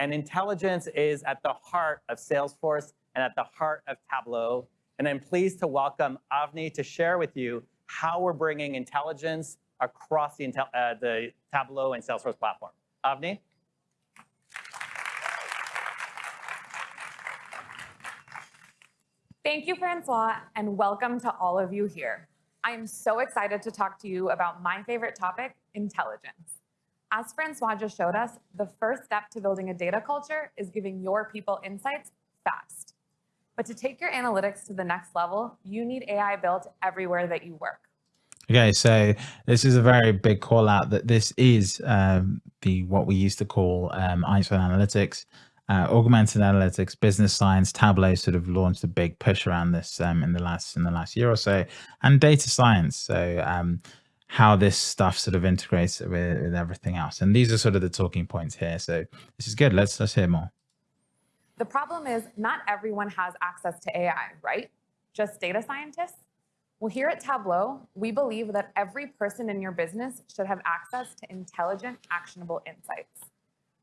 And intelligence is at the heart of Salesforce and at the heart of Tableau and I'm pleased to welcome Avni to share with you how we're bringing intelligence across the, uh, the Tableau and Salesforce platform. Avni? Thank you, Francois, and welcome to all of you here. I am so excited to talk to you about my favorite topic, intelligence. As Francois just showed us, the first step to building a data culture is giving your people insights fast. But to take your analytics to the next level, you need AI built everywhere that you work. Okay, so this is a very big call out that this is um, the what we used to call um, Einstein Analytics, uh, augmented analytics, business science. Tableau sort of launched a big push around this um, in the last in the last year or so, and data science. So um, how this stuff sort of integrates with, with everything else, and these are sort of the talking points here. So this is good. Let's let's hear more. The problem is not everyone has access to AI, right? Just data scientists? Well, here at Tableau, we believe that every person in your business should have access to intelligent, actionable insights.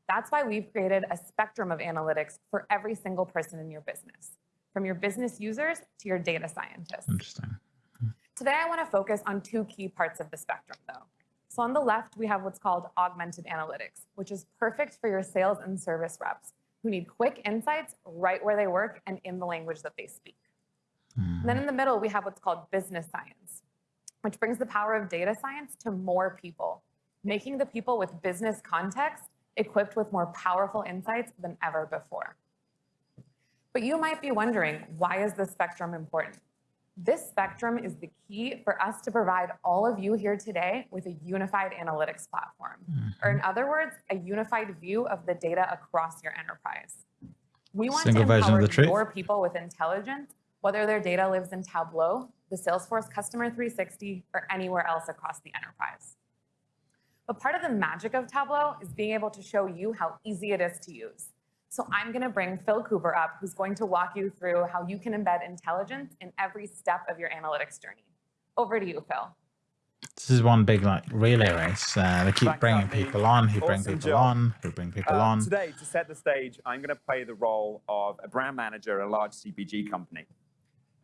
That's why we've created a spectrum of analytics for every single person in your business, from your business users to your data scientists. Interesting. Today, I want to focus on two key parts of the spectrum, though. So on the left, we have what's called augmented analytics, which is perfect for your sales and service reps who need quick insights right where they work and in the language that they speak. And then in the middle, we have what's called business science, which brings the power of data science to more people, making the people with business context equipped with more powerful insights than ever before. But you might be wondering, why is this spectrum important? This spectrum is the key for us to provide all of you here today with a unified analytics platform, or in other words, a unified view of the data across your enterprise. We want Single to empower your people with intelligence, whether their data lives in Tableau, the Salesforce Customer 360, or anywhere else across the enterprise. But part of the magic of Tableau is being able to show you how easy it is to use. So I'm going to bring Phil Cooper up, who's going to walk you through how you can embed intelligence in every step of your analytics journey. Over to you, Phil. This is one big like relay race. Uh, they keep Thanks, bringing Anthony. people on, who bring people job. on, who bring people Uh, on. Today, to set the stage, I'm going to play the role of a brand manager at a large CPG company.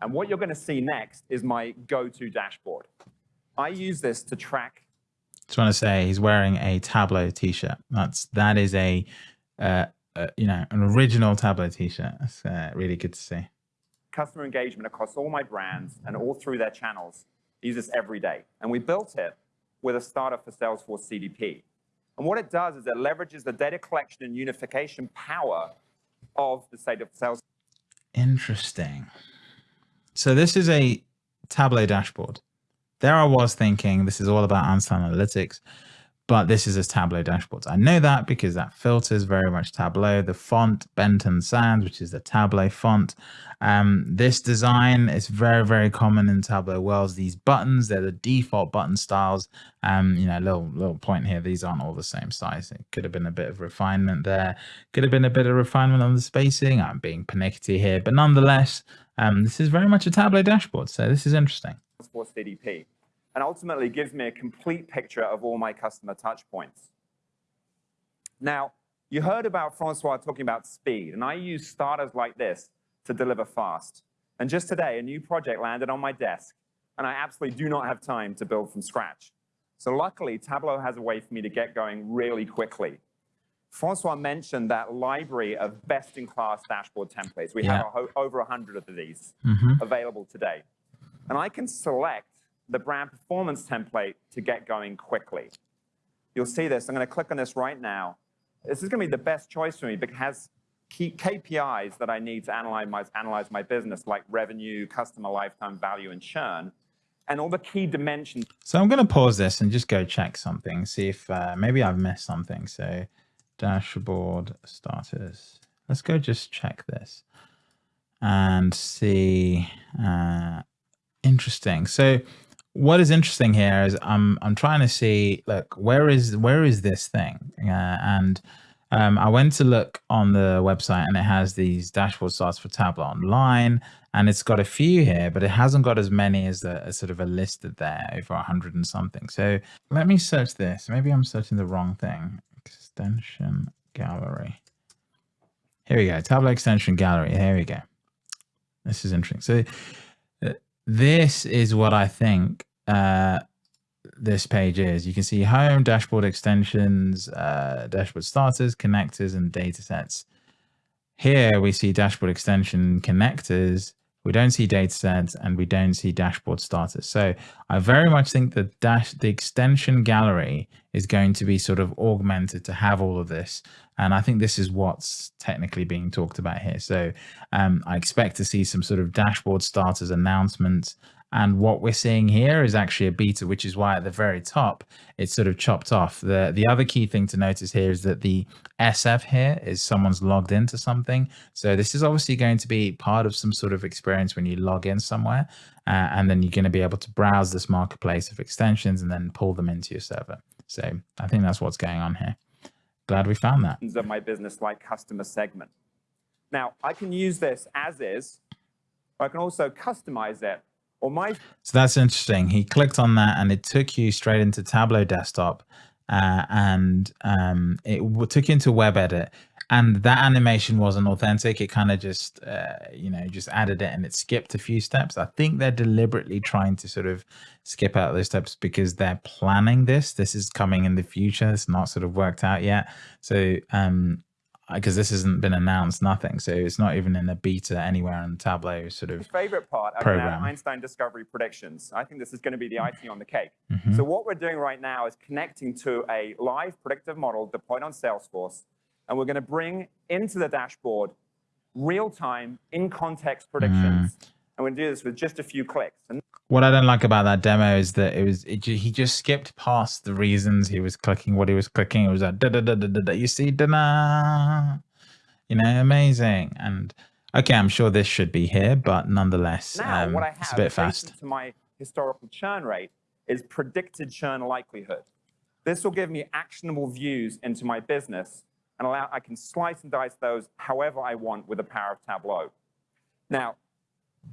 And what you're going to see next is my go-to dashboard. I use this to track Just want to say he's wearing a Tableau t-shirt. That's that is a, uh, uh, you know, an original Tableau t-shirt. That's uh, really good to see. customer engagement across all my brands and all through their channels. I use this every day. And we built it with a startup for Salesforce CDP. And what it does is it leverages the data collection and unification power of the state of Salesforce. Interesting. So this is a Tableau dashboard. There I was thinking this is all about Einstein Analytics, but this is a Tableau dashboard. I know that because that filters very much Tableau. The font Benton Sans, which is the Tableau font. Um, this design is very, very common in Tableau worlds. These buttons, they're the default button styles. Um, you know, little little point here, these aren't all the same size. It could have been a bit of refinement there. Could have been a bit of refinement on the spacing. I'm being pernickety here, but nonetheless, um, this is very much a Tableau dashboard. So this is interesting. Salesforce CDP, and ultimately gives me a complete picture of all my customer touch points. Now, you heard about Francois talking about speed, and I use starters like this to deliver fast. And just today, a new project landed on my desk, and I absolutely do not have time to build from scratch. So luckily, Tableau has a way for me to get going really quickly. Francois mentioned that library of best-in-class dashboard templates. We have Yeah. a ho- over 100 of these Mhm. available today. And I can select the brand performance template to get going quickly. You'll see this. I'm going to click on this right now. This is going to be the best choice for me because it has key KPIs that I need to analyze my, analyze my business, like revenue, customer lifetime value, and churn, and all the key dimensions So I'm going to pause this and just go check something, see if uh, maybe I've missed something. So dashboard starters. Let's go just check this and see. Uh, interesting. So what is interesting here is I'm I'm trying to see look where is where is this thing uh, and um, I went to look on the website and it has these dashboard starts for Tableau online and it's got a few here, but it hasn't got as many as a, as sort of a listed there over a hundred and something. So let me search this. Maybe I'm searching the wrong thing. Extension gallery. Here we go. Tableau extension gallery. Here we go. This is interesting. So this is what I think uh, this page is. You can see home, dashboard extensions, uh, dashboard starters, connectors, and data sets. Here we see dashboard extension connectors. We don't see data sets and we don't see dashboard starters. So I very much think that dash the extension gallery is going to be sort of augmented to have all of this. And I think this is what's technically being talked about here. So um, I expect to see some sort of dashboard starters announcements And what we're seeing here is actually a beta, which is why at the very top, it's sort of chopped off. The, the other key thing to notice here is that the SF here is someone's logged into something. So this is obviously going to be part of some sort of experience when you log in somewhere. Uh, and then you're going to be able to browse this marketplace of extensions and then pull them into your server. So I think that's what's going on here. Glad we found that. Of my business like customer segment. Now I can use this as is. I can also customize it. So that's interesting. He clicked on that and it took you straight into Tableau desktop uh, and um, it took you into web edit and that animation wasn't authentic. It kind of just, uh, you know, just added it and it skipped a few steps. I think they're deliberately trying to sort of skip out those steps because they're planning this. This is coming in the future. It's not sort of worked out yet. So um, because this hasn't been announced, nothing. So it's not even in the beta anywhere on Tableau sort of favorite part program. Einstein Discovery predictions. I think this is going to be the icing on the cake. Mm -hmm. So what we're doing right now is connecting to a live predictive model deployed on Salesforce, and we're going to bring into the dashboard real-time, in-context predictions. Mm. And we're going to do this with just a few clicks. And what I don't like about that demo is that it was it, he just skipped past the reasons he was clicking what he was clicking. It was like da da da da da. da you see da da, you know, amazing. And okay, I'm sure this should be here, but nonetheless, now um, what I have it's a bit fast. To my historical churn rate is predicted churn likelihood. This will give me actionable views into my business and allow I can slice and dice those however I want with the power of Tableau. Now,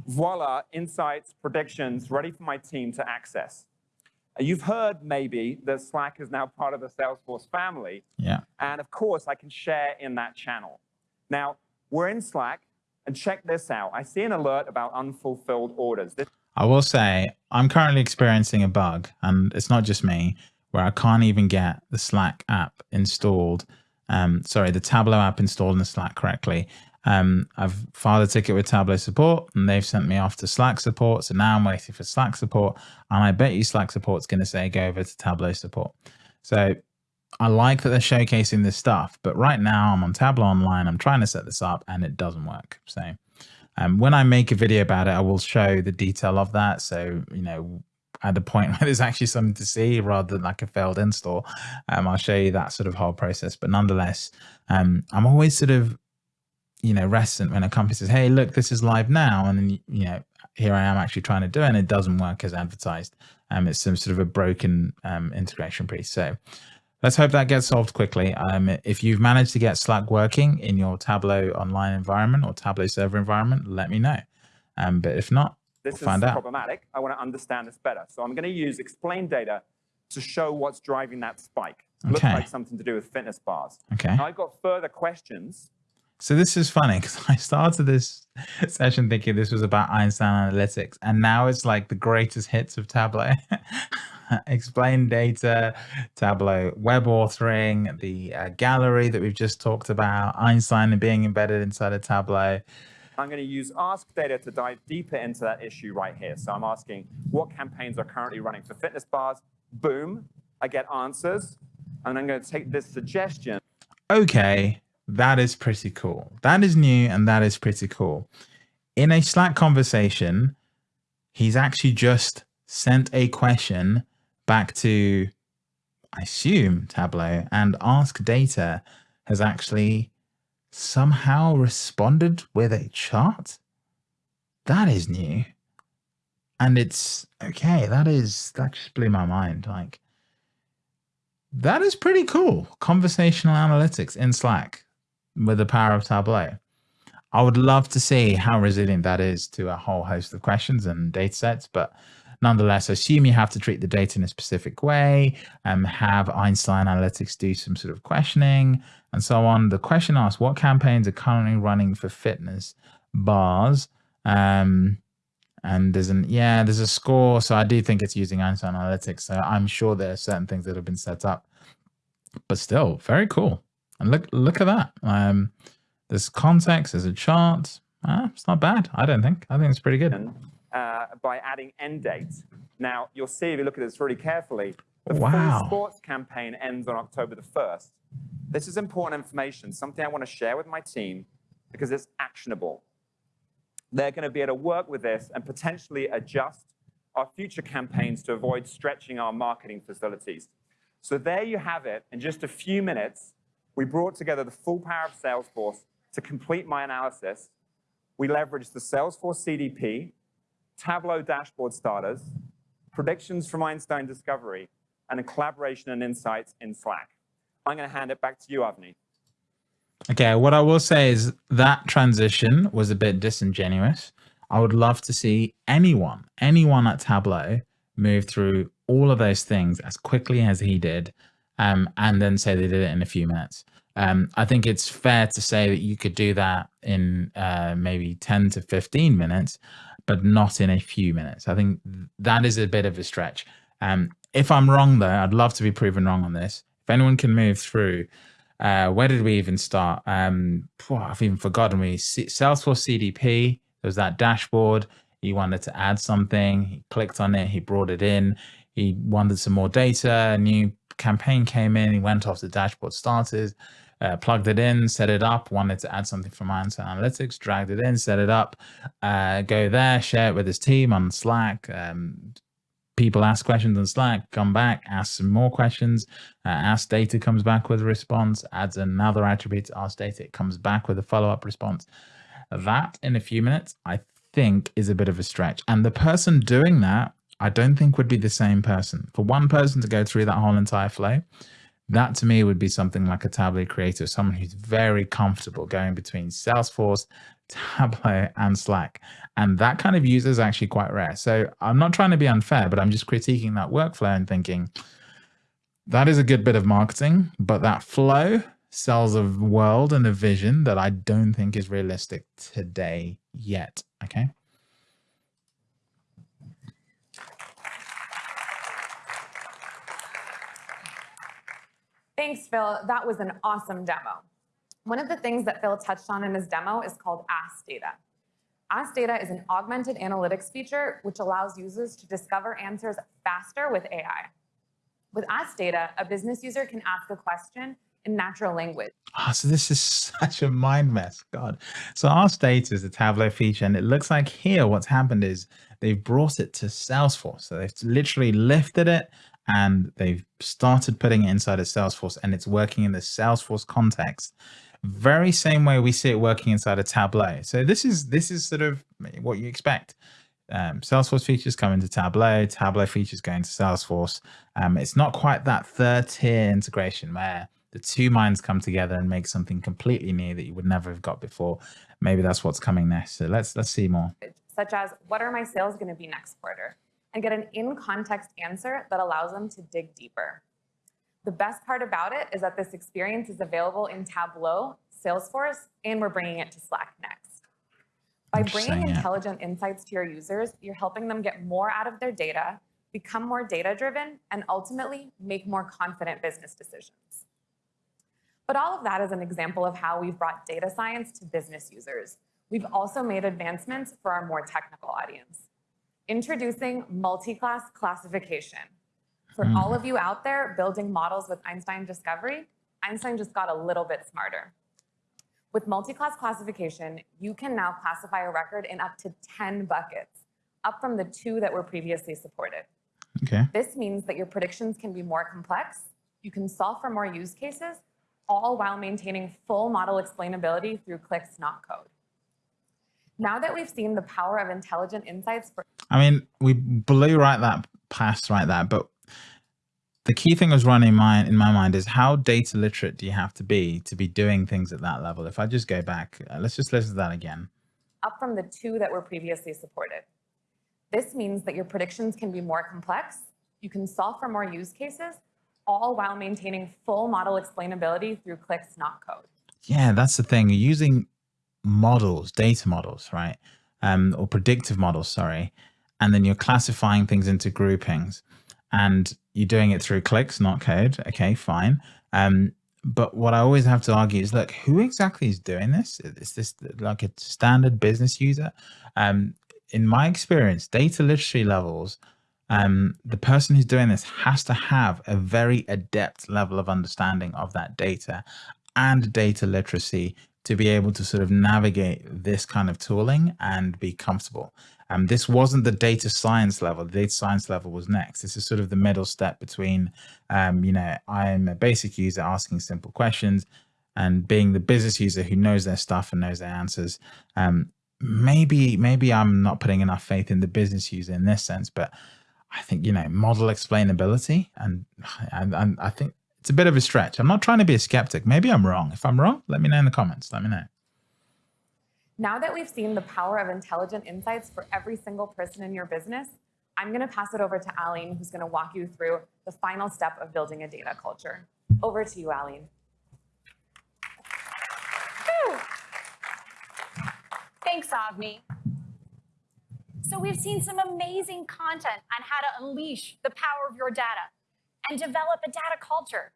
voila, insights, predictions, ready for my team to access. You've heard maybe that Slack is now part of the Salesforce family. Yeah. And of course, I can share in that channel. Now, we're in Slack, and check this out. I see an alert about unfulfilled orders. This I will say I'm currently experiencing a bug, and it's not just me, where I can't even get the Slack app installed. Um, sorry, the Tableau app installed in the Slack correctly. Um, I've filed a ticket with Tableau support and they've sent me off to Slack support. So now I'm waiting for Slack support. And I bet you Slack support's going to say go over to Tableau support. So I like that they're showcasing this stuff. But right now I'm on Tableau Online. I'm trying to set this up and it doesn't work. So um, when I make a video about it, I will show the detail of that. So, you know, at the point where there's actually something to see rather than like a failed install, um, I'll show you that sort of whole process. But nonetheless, um, I'm always sort of you know, reticent when a company says, "Hey, look, this is live now," and then you know, here I am actually trying to do it, and it doesn't work as advertised. Um, it's some sort of a broken um, integration piece. So let's hope that gets solved quickly. Um, if you've managed to get Slack working in your Tableau online environment or Tableau server environment, let me know. Um, but if not, this we'll find is out. problematic. I want to understand this better. So I'm going to use explain data to show what's driving that spike. Okay. Looks like something to do with fitness bars. Okay. Now I've got further questions so this is funny because I started this session thinking this was about Einstein analytics, and now it's like the greatest hits of Tableau. Explain data, Tableau web authoring, the uh, gallery that we've just talked about, Einstein being embedded inside of Tableau. I'm going to use Ask Data to dive deeper into that issue right here. So I'm asking what campaigns are currently running for fitness bars. Boom, I get answers. And I'm going to take this suggestion. Okay, that is pretty cool. That is new and that is pretty cool. In a Slack conversation, he's actually just sent a question back to, I assume, Tableau, and Ask Data has actually somehow responded with a chart. That is new. And it's okay. That is, that just blew my mind. Like, that is pretty cool. Conversational analytics in Slack with the power of Tableau. I would love to see how resilient that is to a whole host of questions and data sets, but nonetheless, assume you have to treat the data in a specific way, and um, have Einstein Analytics do some sort of questioning and so on. The question asks, what campaigns are currently running for fitness bars? Um, and there's an, yeah, there's a score. So I do think it's using Einstein Analytics. So I'm sure there are certain things that have been set up, but still very cool. And look, look at that. Um, there's context, there's a chart. Ah, it's not bad, I don't think. I think it's pretty good. Uh, by adding end dates. Now, you'll see if you look at this really carefully, the wow. full sports campaign ends on October the 1st. This is important information, something I want to share with my team because it's actionable. They're going to be able to work with this and potentially adjust our future campaigns to avoid stretching our marketing facilities. So there you have it. In just a few minutes, we brought together the full power of Salesforce to complete my analysis. We leveraged the Salesforce CDP, Tableau dashboard starters, predictions from Einstein Discovery, and a collaboration and insights in Slack. I'm going to hand it back to you, Avni. Okay, what I will say is that transition was a bit disingenuous. I would love to see anyone, anyone at Tableau move through all of those things as quickly as he did, um, and then say they did it in a few minutes. Um, I think it's fair to say that you could do that in uh, maybe 10 to 15 minutes, but not in a few minutes. I think that is a bit of a stretch. Um, if I'm wrong, though, I'd love to be proven wrong on this. If anyone can move through, uh, where did we even start? Um, I've even forgotten. We Salesforce CDP. There was that dashboard. He wanted to add something. He clicked on it. He brought it in. He wanted some more data. A new campaign came in. He went off the dashboard started, uh, plugged it in, set it up. Wanted to add something from Einstein Analytics. Dragged it in, set it up. Uh, go there, share it with his team on Slack. Um, people ask questions on Slack, come back, ask some more questions, uh, ask data comes back with a response, adds another attribute to ask data, it comes back with a follow-up response. That in a few minutes, I think is a bit of a stretch. And the person doing that, I don't think would be the same person. For one person to go through that whole entire flow, that to me would be something like a Tableau creator, someone who's very comfortable going between Salesforce, Tableau, and Slack. And that kind of user is actually quite rare. So I'm not trying to be unfair, but I'm just critiquing that workflow and thinking that is a good bit of marketing, but that flow sells a world and a vision that I don't think is realistic today yet. Okay. Thanks, Phil. That was an awesome demo. One of the things that Phil touched on in his demo is called Ask Data. Ask Data is an augmented analytics feature which allows users to discover answers faster with AI. With Ask Data, a business user can ask a question in natural language. Oh, so this is such a mind mess, God. So Ask Data is a Tableau feature, and it looks like here what's happened is they've brought it to Salesforce. So they've literally lifted it and they've started putting it inside of Salesforce, and it's working in the Salesforce context very same way we see it working inside a Tableau. So this is this is sort of what you expect. Um, Salesforce features come into Tableau, Tableau features go into Salesforce. Um, it's not quite that third tier integration where the two minds come together and make something completely new that you would never have got before. Maybe that's what's coming next. So let's let's see more. Such as, what are my sales going to be next quarter? And get an in-context answer that allows them to dig deeper. The best part about it is that this experience is available in Tableau, Salesforce, and we're bringing it to Slack next. By bringing intelligent insights to your users, you're helping them get more out of their data, become more data-driven, and ultimately make more confident business decisions. But all of that is an example of how we've brought data science to business users. We've also made advancements for our more technical audience. Introducing multi-class classification, for mm. all of you out there building models with Einstein Discovery, Einstein just got a little bit smarter. With multi-class classification, you can now classify a record in up to 10 buckets, up from the two that were previously supported. Okay. This means that your predictions can be more complex, you can solve for more use cases, all while maintaining full model explainability through clicks, not code. Now that we've seen the power of intelligent insights for I mean, we blew right that past right there, but the key thing was running my in my mind is how data literate do you have to be to be doing things at that level? If I just go back, uh, let's just listen to that again. Up from the two that were previously supported. This means that your predictions can be more complex, you can solve for more use cases, all while maintaining full model explainability through clicks, not code. Yeah, that's the thing. Using models, data models, right? Um, or predictive models, sorry. And then you're classifying things into groupings and you're doing it through clicks, not code. Okay, fine. Um, but what I always have to argue is, look, who exactly is doing this? Is this like a standard business user? Um, in my experience, data literacy levels, um, the person who's doing this has to have a very adept level of understanding of that data and data literacy to be able to sort of navigate this kind of tooling and be comfortable. Um, this wasn't the data science level. The data science level was next. This is sort of the middle step between, um, you know, I'm a basic user asking simple questions and being the business user who knows their stuff and knows their answers. Um, maybe, maybe I'm not putting enough faith in the business user in this sense, but I think, you know, model explainability and, and, and I think it's a bit of a stretch. I'm not trying to be a skeptic. Maybe I'm wrong. If I'm wrong, let me know in the comments. Let me know. Now that we've seen the power of intelligent insights for every single person in your business, I'm going to pass it over to Aline, who's going to walk you through the final step of building a data culture. Over to you, Aline. Thanks, Avni. So we've seen some amazing content on how to unleash the power of your data and develop a data culture.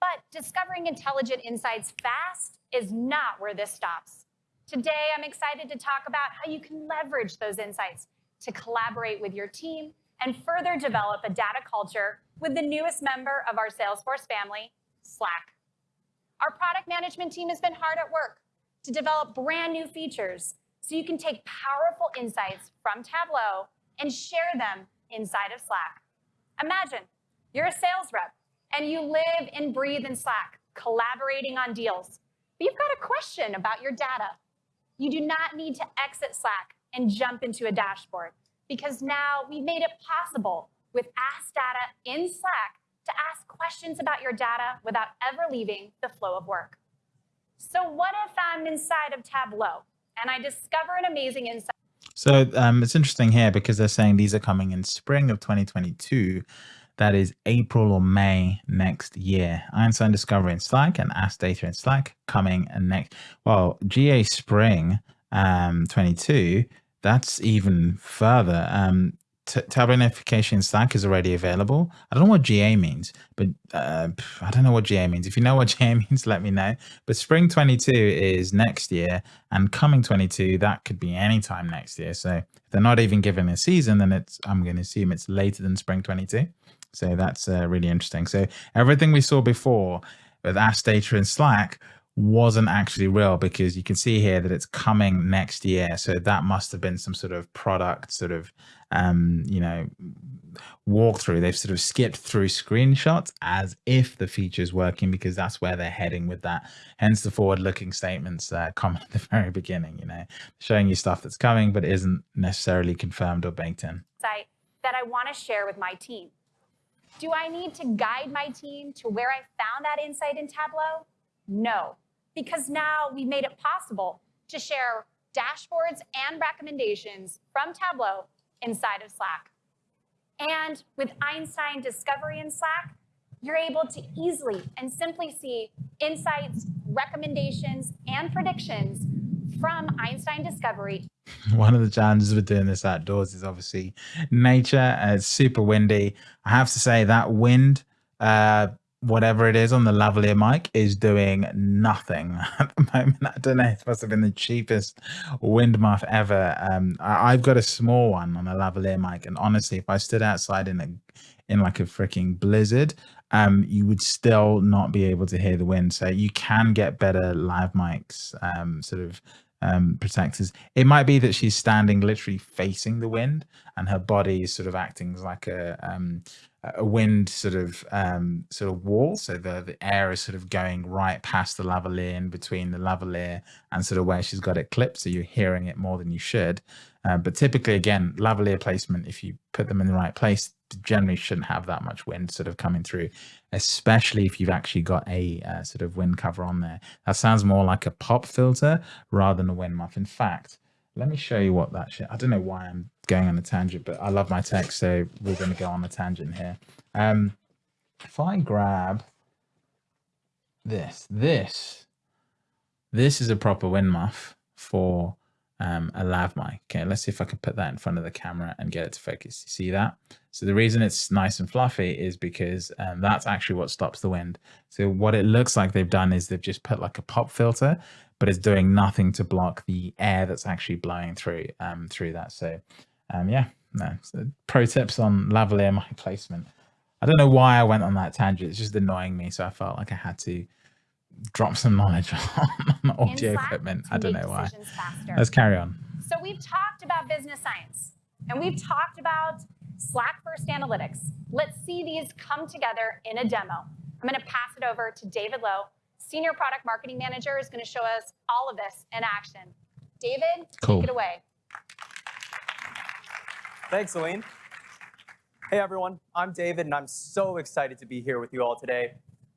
But discovering intelligent insights fast is not where this stops. Today, I'm excited to talk about how you can leverage those insights to collaborate with your team and further develop a data culture with the newest member of our Salesforce family, Slack. Our product management team has been hard at work to develop brand new features so you can take powerful insights from Tableau and share them inside of Slack. Imagine you're a sales rep and you live and breathe in Slack, collaborating on deals. But you've got a question about your data. You do not need to exit Slack and jump into a dashboard because now we've made it possible with Ask Data in Slack to ask questions about your data without ever leaving the flow of work. So what if I'm inside of Tableau and I discover an amazing insight? So um, it's interesting here because they're saying these are coming in spring of 2022 that is April or May next year. Einstein Discovery in Slack and Ask Data in Slack coming and next. Well, GA Spring um, 22, that's even further. Um, Tableau notification in Slack is already available. I don't know what GA means, but uh, I don't know what GA means. If you know what GA means, let me know. But Spring 22 is next year, and coming 22 that could be anytime next year. So if they're not even giving a season, then it's I'm going to assume it's later than Spring 22. So that's uh, really interesting. So everything we saw before with Ask Data and Slack wasn't actually real because you can see here that it's coming next year. So that must have been some sort of product sort of, um, you know, walkthrough. They've sort of skipped through screenshots as if the feature is working because that's where they're heading with that. Hence the forward looking statements uh, come at the very beginning, you know, showing you stuff that's coming but isn't necessarily confirmed or baked in. That I want to share with my team. Do I need to guide my team to where I found that insight in Tableau? No, because now we've made it possible to share dashboards and recommendations from Tableau inside of Slack. And with Einstein Discovery in Slack, you're able to easily and simply see insights, recommendations, and predictions from Einstein Discovery. One of the challenges with doing this outdoors is obviously nature. Uh, it's super windy. I have to say that wind, uh, whatever it is on the lavalier mic, is doing nothing at the moment. I don't know. It must have been the cheapest wind muff ever. Um, I, have got a small one on a lavalier mic, and honestly, if I stood outside in a in like a freaking blizzard, um, you would still not be able to hear the wind. So you can get better live mics, um, sort of um, protectors. It might be that she's standing literally facing the wind and her body is sort of acting like a um, a wind sort of um, sort of wall. So the, the air is sort of going right past the lavalier between the lavalier and sort of where she's got it clipped. So you're hearing it more than you should. Uh, but typically, again, lavalier placement, if you put them in the right place, generally shouldn't have that much wind sort of coming through, especially if you've actually got a uh, sort of wind cover on there. That sounds more like a pop filter rather than a wind muff. In fact, let me show you what that shit. I don't know why I'm going on a tangent, but I love my text, so we're going to go on a tangent here. Um, if I grab this, this, this is a proper wind muff for um, a lav mic. Okay, let's see if I can put that in front of the camera and get it to focus. You see that? So the reason it's nice and fluffy is because um, that's actually what stops the wind. So what it looks like they've done is they've just put like a pop filter, but it's doing nothing to block the air that's actually blowing through um, through that. So um, yeah, no. So pro tips on lavalier mic placement. I don't know why I went on that tangent. It's just annoying me, so I felt like I had to drop some knowledge on audio In Slack equipment. I don't know why. faster. Let's carry on. So we've talked about business science and we've talked about Slack first analytics. Let's see these come together in a demo. I'm going to pass it over to David Lowe, Senior Product Marketing Manager, is going to show us all of this in action. David, Cool. take it away. Thanks, Celine. Hey, everyone. I'm David, and I'm so excited to be here with you all today.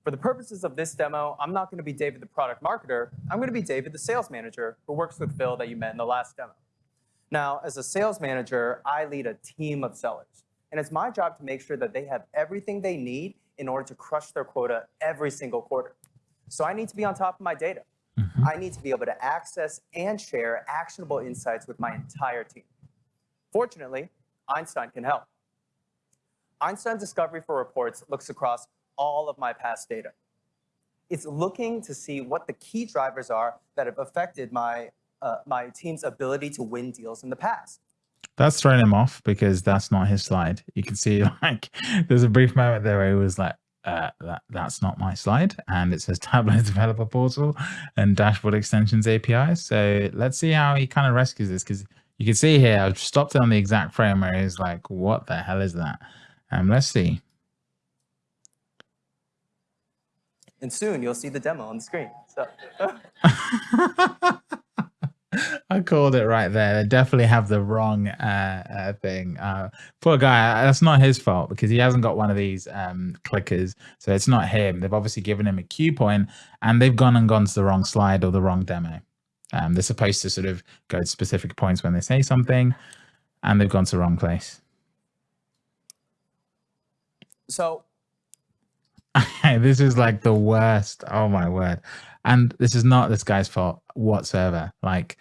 For the purposes of this demo, I'm not going to be David, the product marketer. I'm going to be David, the sales manager, who works with Phil that you met in the last demo. Now, as a sales manager, I lead a team of sellers, and it's my job to make sure that they have everything they need in order to crush their quota every single quarter. So I need to be on top of my data. Mm-hmm. I need to be able to access and share actionable insights with my entire team. Fortunately, Einstein can help. Einstein Discovery for Reports looks across all of my past data. It's looking to see what the key drivers are that have affected my, uh, my team's ability to win deals in the past. That's thrown him off because that's not his slide. You can see like there's a brief moment there where he was like, uh, that that's not my slide, and it says Tableau Developer Portal and Dashboard Extensions API. So let's see how he kind of rescues this because you can see here I've stopped it on the exact frame where he's like, "What the hell is that?" Um, let's see. And soon you'll see the demo on the screen. So, I called it right there. They definitely have the wrong uh, uh, thing. Uh, poor guy. That's not his fault because he hasn't got one of these um, clickers. So it's not him. They've obviously given him a cue point and they've gone and gone to the wrong slide or the wrong demo. Um, they're supposed to sort of go to specific points when they say something and they've gone to the wrong place. so this is like the worst. Oh my word. And this is not this guy's fault whatsoever. Like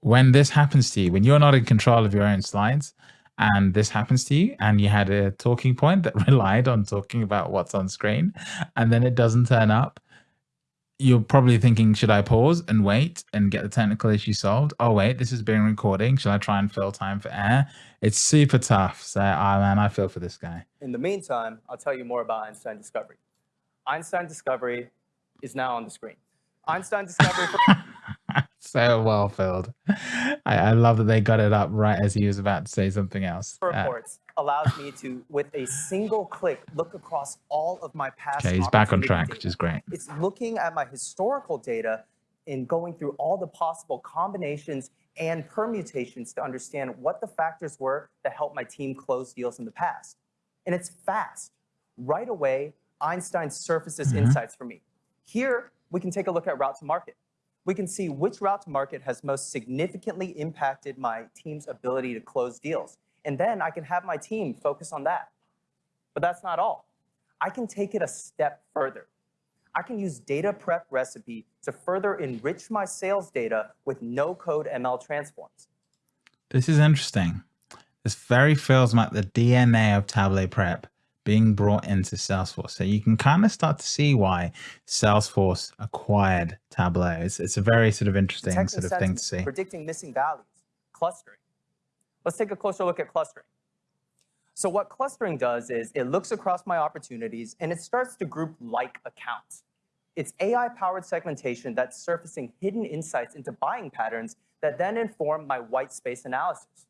when this happens to you, when you're not in control of your own slides and this happens to you and you had a talking point that relied on talking about what's on screen and then it doesn't turn up, you're probably thinking, should I pause and wait and get the technical issue solved? Oh, wait, this is being recording. Should I try and fill time for air? It's super tough. So, ah, man, I feel for this guy. in the meantime, I'll tell you more about Einstein Discovery. Einstein Discovery is now on the screen. Einstein Discovery so well filled. I, I love that they got it up right as he was about to say something else. Uh, reports allows me to, with a single click, look across all of my past. okay, he's back on track, data. which is great. It's looking at my historical data and going through all the possible combinations and permutations to understand what the factors were that helped my team close deals in the past. And it's fast. Right away, Einstein surfaces Mhm. insights for me. Here, we can take a look at route to market. We can see which route to market has most significantly impacted my team's ability to close deals. And then I can have my team focus on that. But that's not all. I can take it a step further. I can use data prep recipe to further enrich my sales data with no code ML transforms. This is interesting. This very feels like the DNA of Tableau Prep being brought into Salesforce. So you can kind of start to see why Salesforce acquired Tableau. It's, it's a very sort of interesting sort of thing to see. Predicting missing values, clustering. Let's take a closer look at clustering. So what clustering does is it looks across my opportunities and it starts to group like accounts. It's AI-powered segmentation that's surfacing hidden insights into buying patterns that then inform my white space analysis.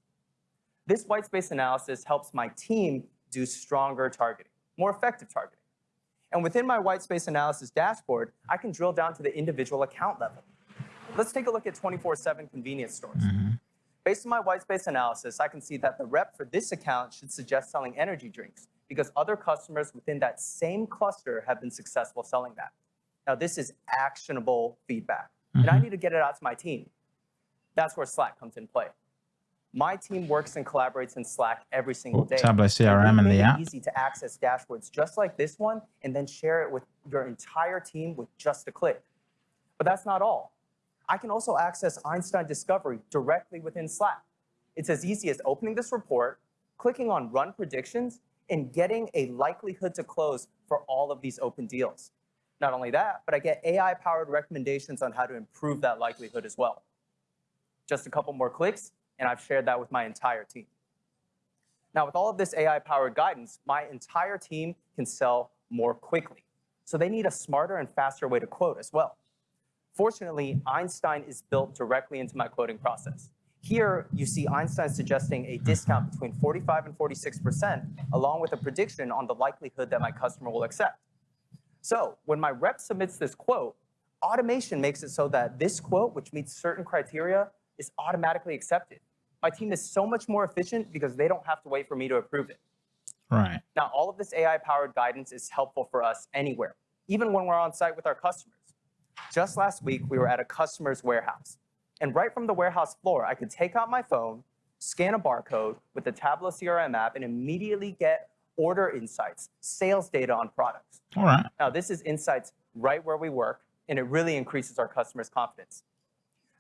This white space analysis helps my team do stronger targeting, more effective targeting. And within my white space analysis dashboard, I can drill down to the individual account level. Let's take a look at 24-7 convenience stores. Mm-hmm. Based on my white space analysis, I can see that the rep for this account should suggest selling energy drinks because other customers within that same cluster have been successful selling that. Now, this is actionable feedback, and I mm-hmm. need to get it out to my team. That's where Slack comes in play. My team works and collaborates in Slack every single day. Tableau And CRM in the app. easy to access dashboards just like this one and then share it with your entire team with just a click. But that's not all. I can also access Einstein Discovery directly within Slack. It's as easy as opening this report, clicking on Run Predictions, and getting a likelihood to close for all of these open deals. Not only that, but I get AI-powered recommendations on how to improve that likelihood as well. Just a couple more clicks, and I've shared that with my entire team. Now, with all of this AI-powered guidance, my entire team can sell more quickly. so they need a smarter and faster way to quote as well. Fortunately, Einstein is built directly into my quoting process. Here, you see Einstein suggesting a discount between 45 and 46%, along with a prediction on the likelihood that my customer will accept. So when my rep submits this quote, automation makes it so that this quote, which meets certain criteria, is automatically accepted. My team is so much more efficient because they don't have to wait for me to approve it. Right. Now, all of this AI-powered guidance is helpful for us anywhere, even when we're on site with our customers. Just last week, we were at a customer's warehouse. And right from the warehouse floor, I could take out my phone, scan a barcode with the Tableau CRM app, and immediately get order insights, sales data on products. All right. Now, this is insights right where we work, and it really increases our customers' confidence.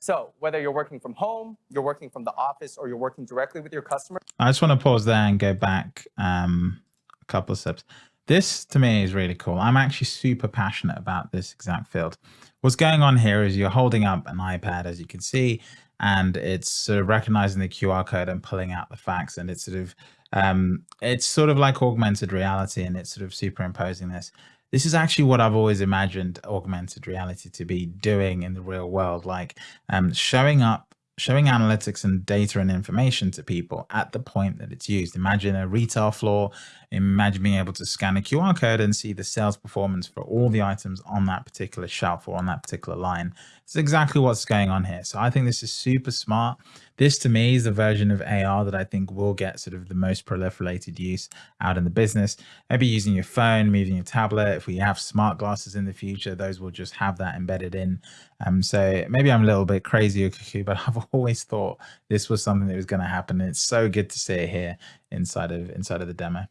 So whether you're working from home, you're working from the office, or you're working directly with your customer. I just want to pause there and go back um, a couple of steps. This to me is really cool. I'm actually super passionate about this exact field. What's going on here is you're holding up an iPad, as you can see, and it's sort of recognizing the QR code and pulling out the facts. And it's sort of, um, it's sort of like augmented reality and it's sort of superimposing this. This is actually what I've always imagined augmented reality to be doing in the real world, like um, showing up showing analytics and data and information to people at the point that it's used. Imagine a retail floor, imagine being able to scan a QR code and see the sales performance for all the items on that particular shelf or on that particular line. It's exactly what's going on here. So I think this is super smart. This to me is the version of AR that I think will get sort of the most proliferated use out in the business. Maybe using your phone, moving your tablet. If we have smart glasses in the future, those will just have that embedded in. Um, so maybe I'm a little bit crazy, or cuckoo, but I've always thought this was something that was going to happen. And it's so good to see it here inside of inside of the demo.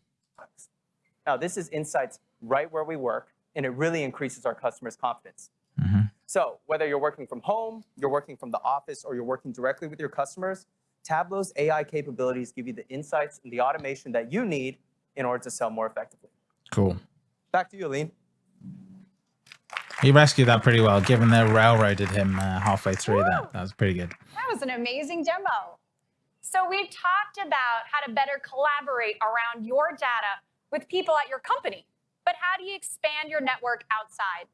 Now, this is insights right where we work, and it really increases our customers' confidence. Mm -hmm. So whether you're working from home, you're working from the office, or you're working directly with your customers, Tableau's AI capabilities give you the insights and the automation that you need in order to sell more effectively. Cool. Back to you, Aline. He rescued that pretty well, given they railroaded him uh, halfway through Woo! that. That was pretty good. That was an amazing demo. So we've talked about how to better collaborate around your data with people at your company. But how do you expand your network outside?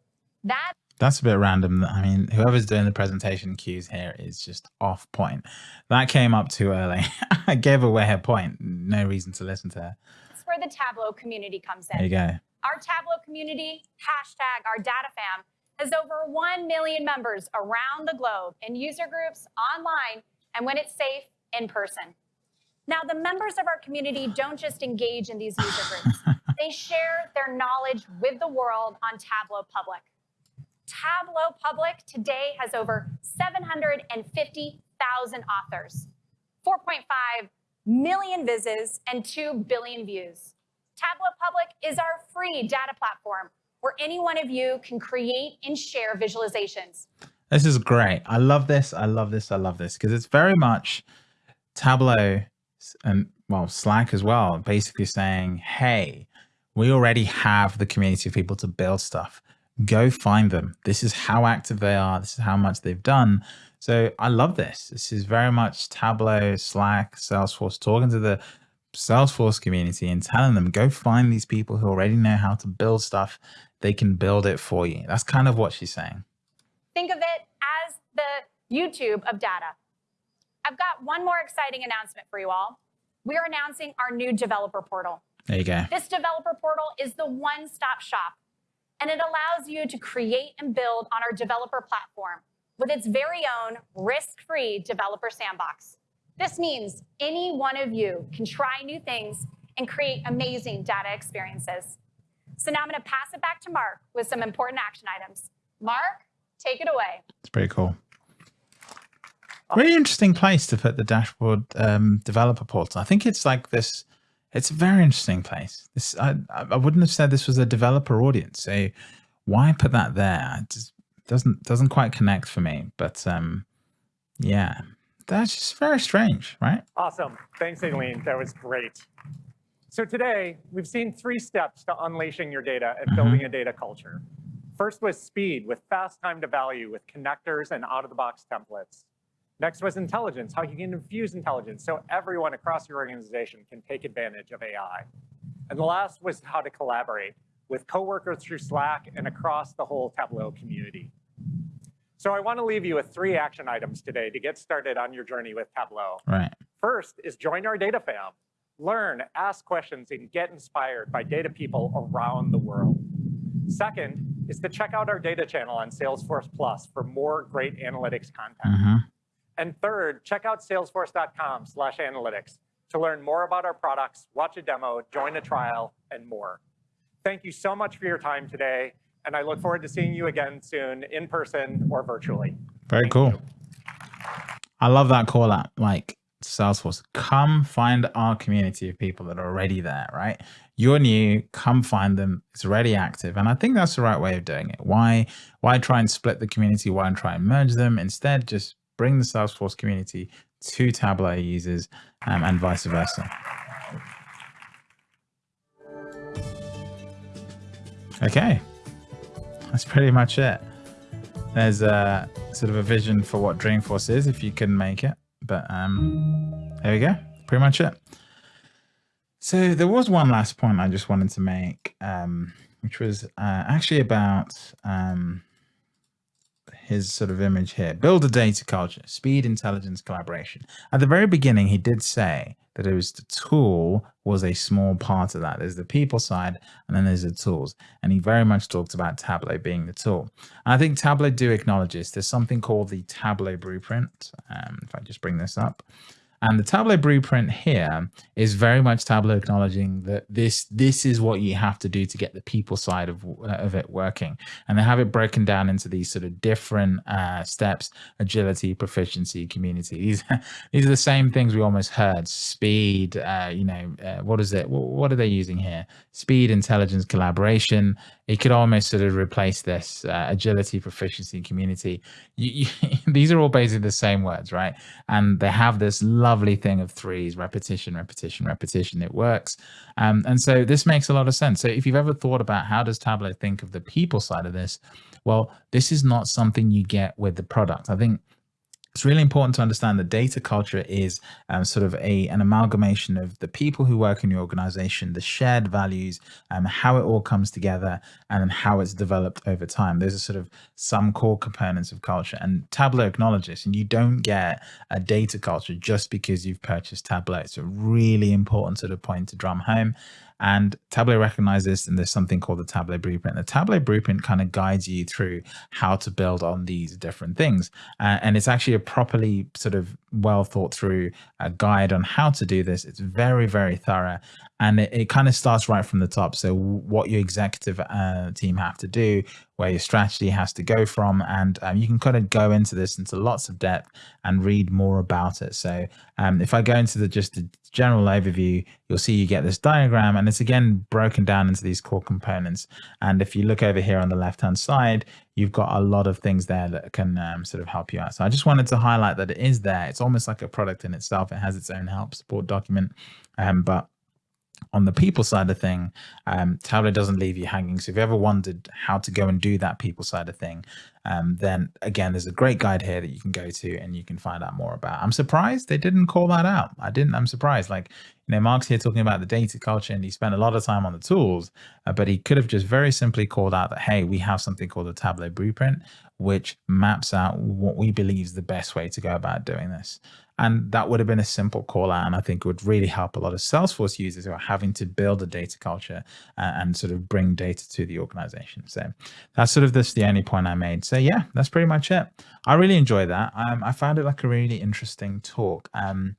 That that's a bit random. I mean, whoever's doing the presentation cues here is just off point. That came up too early. I gave away her point. No reason to listen to her. That's where the Tableau community comes in. There you go. Our Tableau community, hashtag our data fam, has over 1 million members around the globe in user groups, online, and when it's safe, in person. Now, the members of our community don't just engage in these user groups. they share their knowledge with the world on Tableau Public. Tableau Public today has over 750,000 authors, 4.5 million visits, and 2 billion views. Tableau Public is our free data platform where any one of you can create and share visualizations. This is great. I love this. I love this. I love this because it's very much Tableau and well, Slack as well, basically saying, hey, we already have the community of people to build stuff go find them. This is how active they are. This is how much they've done. So I love this. This is very much Tableau, Slack, Salesforce talking to the Salesforce community and telling them, go find these people who already know how to build stuff. They can build it for you. That's kind of what she's saying. Think of it as the YouTube of data. I've got one more exciting announcement for you all. We are announcing our new developer portal. There you go. This developer portal is the one-stop shop and it allows you to create and build on our developer platform with its very own risk-free developer sandbox. This means any one of you can try new things and create amazing data experiences. So now I'm going to pass it back to Mark with some important action items. Mark, take it away. It's pretty cool. Really interesting place to put the dashboard um, developer portal. I think it's like this it's a very interesting place. This I, I wouldn't have said this was a developer audience. So why put that there? It just doesn't doesn't quite connect for me. But um, yeah, that's just very strange, right? Awesome. Thanks, Aileen. That was great. So today, we've seen three steps to unleashing your data and mm-hmm. building mm -hmm. a data culture. First was speed with fast time to value with connectors and out-of-the-box templates. Next was intelligence, how you can infuse intelligence so everyone across your organization can take advantage of AI. And the last was how to collaborate with coworkers through Slack and across the whole Tableau community. So I want to leave you with three action items today to get started on your journey with Tableau. Right. First is join our data fam. Learn, ask questions, and get inspired by data people around the world. Second is to check out our data channel on Salesforce Plus for more great analytics content. Mm-hmm. And third, check out salesforce.com slash analytics to learn more about our products, watch a demo, join a trial, and more. Thank you so much for your time today, and I look forward to seeing you again soon in person or virtually. Very Thank cool. you. I love that call out. Like Salesforce, come find our community of people that are already there, right? You're new, come find them. It's already active. And I think that's the right way of doing it. Why, why try and split the community? Why try and merge them? Instead, just bring the Salesforce community to Tableau users um, and vice versa. Okay, that's pretty much it. There's a sort of a vision for what Dreamforce is, if you can make it. But um, there we go, pretty much it. So there was one last point I just wanted to make, um, which was uh, actually about um, his sort of image here. Build a data culture, speed, intelligence, collaboration. At the very beginning, he did say that it was the tool was a small part of that. There's the people side, and then there's the tools. And he very much talked about Tableau being the tool. And I think Tableau do acknowledge this. There's something called the Tableau Blueprint. Um, if I just bring this up. And the Tableau blueprint here is very much Tableau acknowledging that this this is what you have to do to get the people side of, of it working. And they have it broken down into these sort of different uh, steps, agility, proficiency, community. These, these are the same things we almost heard, speed, uh, you know, uh, what is it? What are they using here? Speed, intelligence, collaboration. It could almost sort of replace this uh, agility, proficiency, community. You, you, these are all basically the same words, right? And they have this lovely thing of threes, repetition, repetition, repetition. It works. Um, and so this makes a lot of sense. So if you've ever thought about how does Tableau think of the people side of this, well, this is not something you get with the product. I think it's really important to understand that data culture is um, sort of a an amalgamation of the people who work in your organization, the shared values, um, how it all comes together, and how it's developed over time. Those are sort of some core components of culture. And Tableau acknowledges, and you don't get a data culture just because you've purchased Tableau. It's a really important sort of point to drum home. And Tableau recognizes this, and there's something called the Tableau Blueprint. The Tableau Blueprint kind of guides you through how to build on these different things. Uh, and it's actually a properly sort of well thought through a guide on how to do this. It's very, very thorough. And it, it kind of starts right from the top. So, what your executive uh, team have to do, where your strategy has to go from. And um, you can kind of go into this into lots of depth and read more about it. So, um, if I go into the just the general overview, you'll see you get this diagram and it's again broken down into these core components. And if you look over here on the left hand side, you've got a lot of things there that can um, sort of help you out. So I just wanted to highlight that it is there. It's almost like a product in itself. It has its own help support document, um, but on the people side of thing, um, Tableau doesn't leave you hanging. So if you ever wondered how to go and do that people side of thing, um, then again, there's a great guide here that you can go to and you can find out more about. I'm surprised they didn't call that out. I didn't. I'm surprised. Like, you know, Mark's here talking about the data culture and he spent a lot of time on the tools, uh, but he could have just very simply called out that, hey, we have something called the Tableau Blueprint, which maps out what we believe is the best way to go about doing this. And that would have been a simple call out. And I think it would really help a lot of Salesforce users who are having to build a data culture uh, and sort of bring data to the organization. So that's sort of this the only point I made. So yeah, that's pretty much it. I really enjoy that. Um, I found it like a really interesting talk. Um,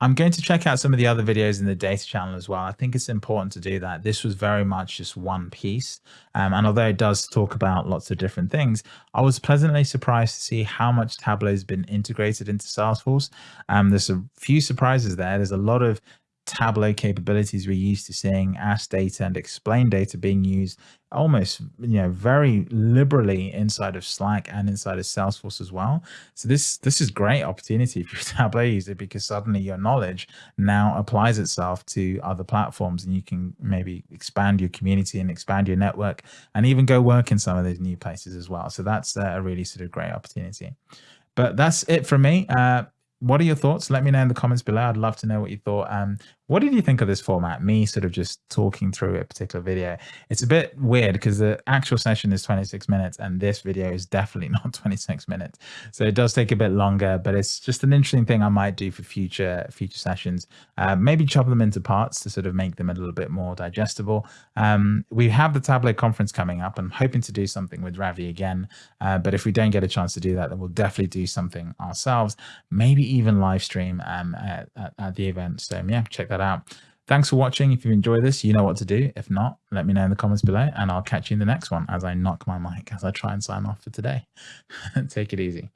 I'm going to check out some of the other videos in the data channel as well. I think it's important to do that. This was very much just one piece. Um, and although it does talk about lots of different things, I was pleasantly surprised to see how much Tableau has been integrated into Salesforce. Um, there's a few surprises there. There's a lot of Tableau capabilities we're used to seeing ask data and explain data being used almost you know very liberally inside of Slack and inside of Salesforce as well. So this this is great opportunity for a Tableau user because suddenly your knowledge now applies itself to other platforms and you can maybe expand your community and expand your network and even go work in some of those new places as well. So that's a really sort of great opportunity. But that's it for me. Uh, what are your thoughts? Let me know in the comments below. I'd love to know what you thought. Um, What did you think of this format? Me sort of just talking through a particular video. It's a bit weird because the actual session is 26 minutes and this video is definitely not 26 minutes. So it does take a bit longer, but it's just an interesting thing I might do for future future sessions. Uh, maybe chop them into parts to sort of make them a little bit more digestible. Um, we have the Tableau conference coming up. I'm hoping to do something with Ravi again, uh, but if we don't get a chance to do that, then we'll definitely do something ourselves, maybe even live stream um, at, at, at the event. So yeah, check that out. Thanks for watching. If you enjoy this, you know what to do. If not, let me know in the comments below and I'll catch you in the next one as I knock my mic as I try and sign off for today. Take it easy.